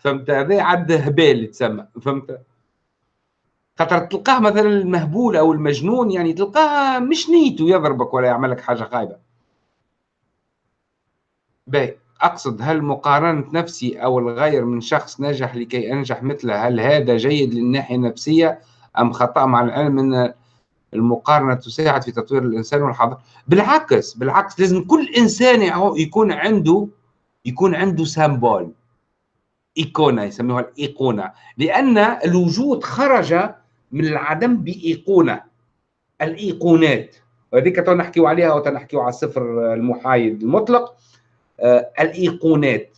فهمت؟ هذا عد هبال يتسمى فهمت؟ خاطر تلقاه مثلا المهبول أو المجنون يعني تلقاه مش نيته يضربك ولا يعمل لك حاجة خايبه باهي. أقصد هل مقارنة نفسي أو الغير من شخص نجح لكي أنجح مثله هل هذا جيد للناحية النفسية أم خطأ مع العلم إن المقارنة تساعد في تطوير الإنسان والحضارة. بالعكس بالعكس لازم كل إنسان يكون عنده يكون عنده سامبول إيقونة يسموها الإيقونة. لأن الوجود خرج من العدم بإيقونة الإيقونات. وهذيك تو نحكيو عليها وتنحكيو على الصفر المحايد المطلق. آه الإيقونات.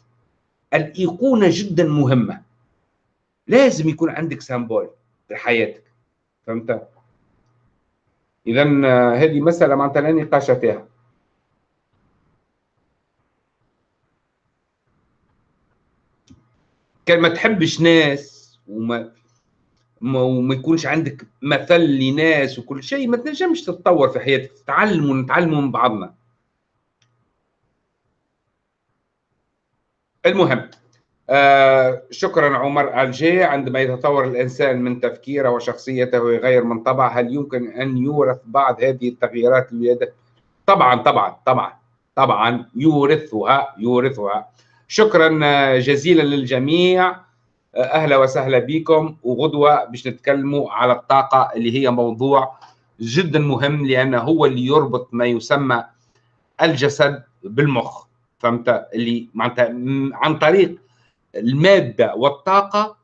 الإيقونة جدا مهمة. لازم يكون عندك سامبول في حياتك. فهمت؟ اذا هذه مسألة معناتها لا نقاش فيها. كان ما تحبش ناس وما وما يكونش عندك مثل لناس وكل شيء ما تنجمش تتطور في حياتك تتعلم ونتعلموا من بعضنا. المهم آه شكرا عمر الجي. عندما يتطور الإنسان من تفكيره وشخصيته ويغير من طبعه هل يمكن أن يورث بعض هذه التغييرات الولادة؟ طبعا طبعا طبعا طبعا يورثها يورثها. شكرا جزيلا للجميع. آه، أهلا وسهلا بكم. وغدوة باش نتكلموا على الطاقة اللي هي موضوع جدا مهم لأنه هو اللي يربط ما يسمى الجسد بالمخ. فهمت؟ اللي معناتها عن طريق المادة والطاقة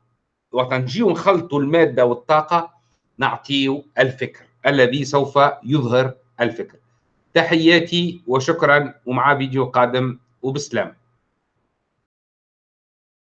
وتنجيو نخلطوا المادة والطاقة نعطيه الفكر الذي سوف يظهر الفكر. تحياتي وشكرا ومع فيديو قادم وبسلام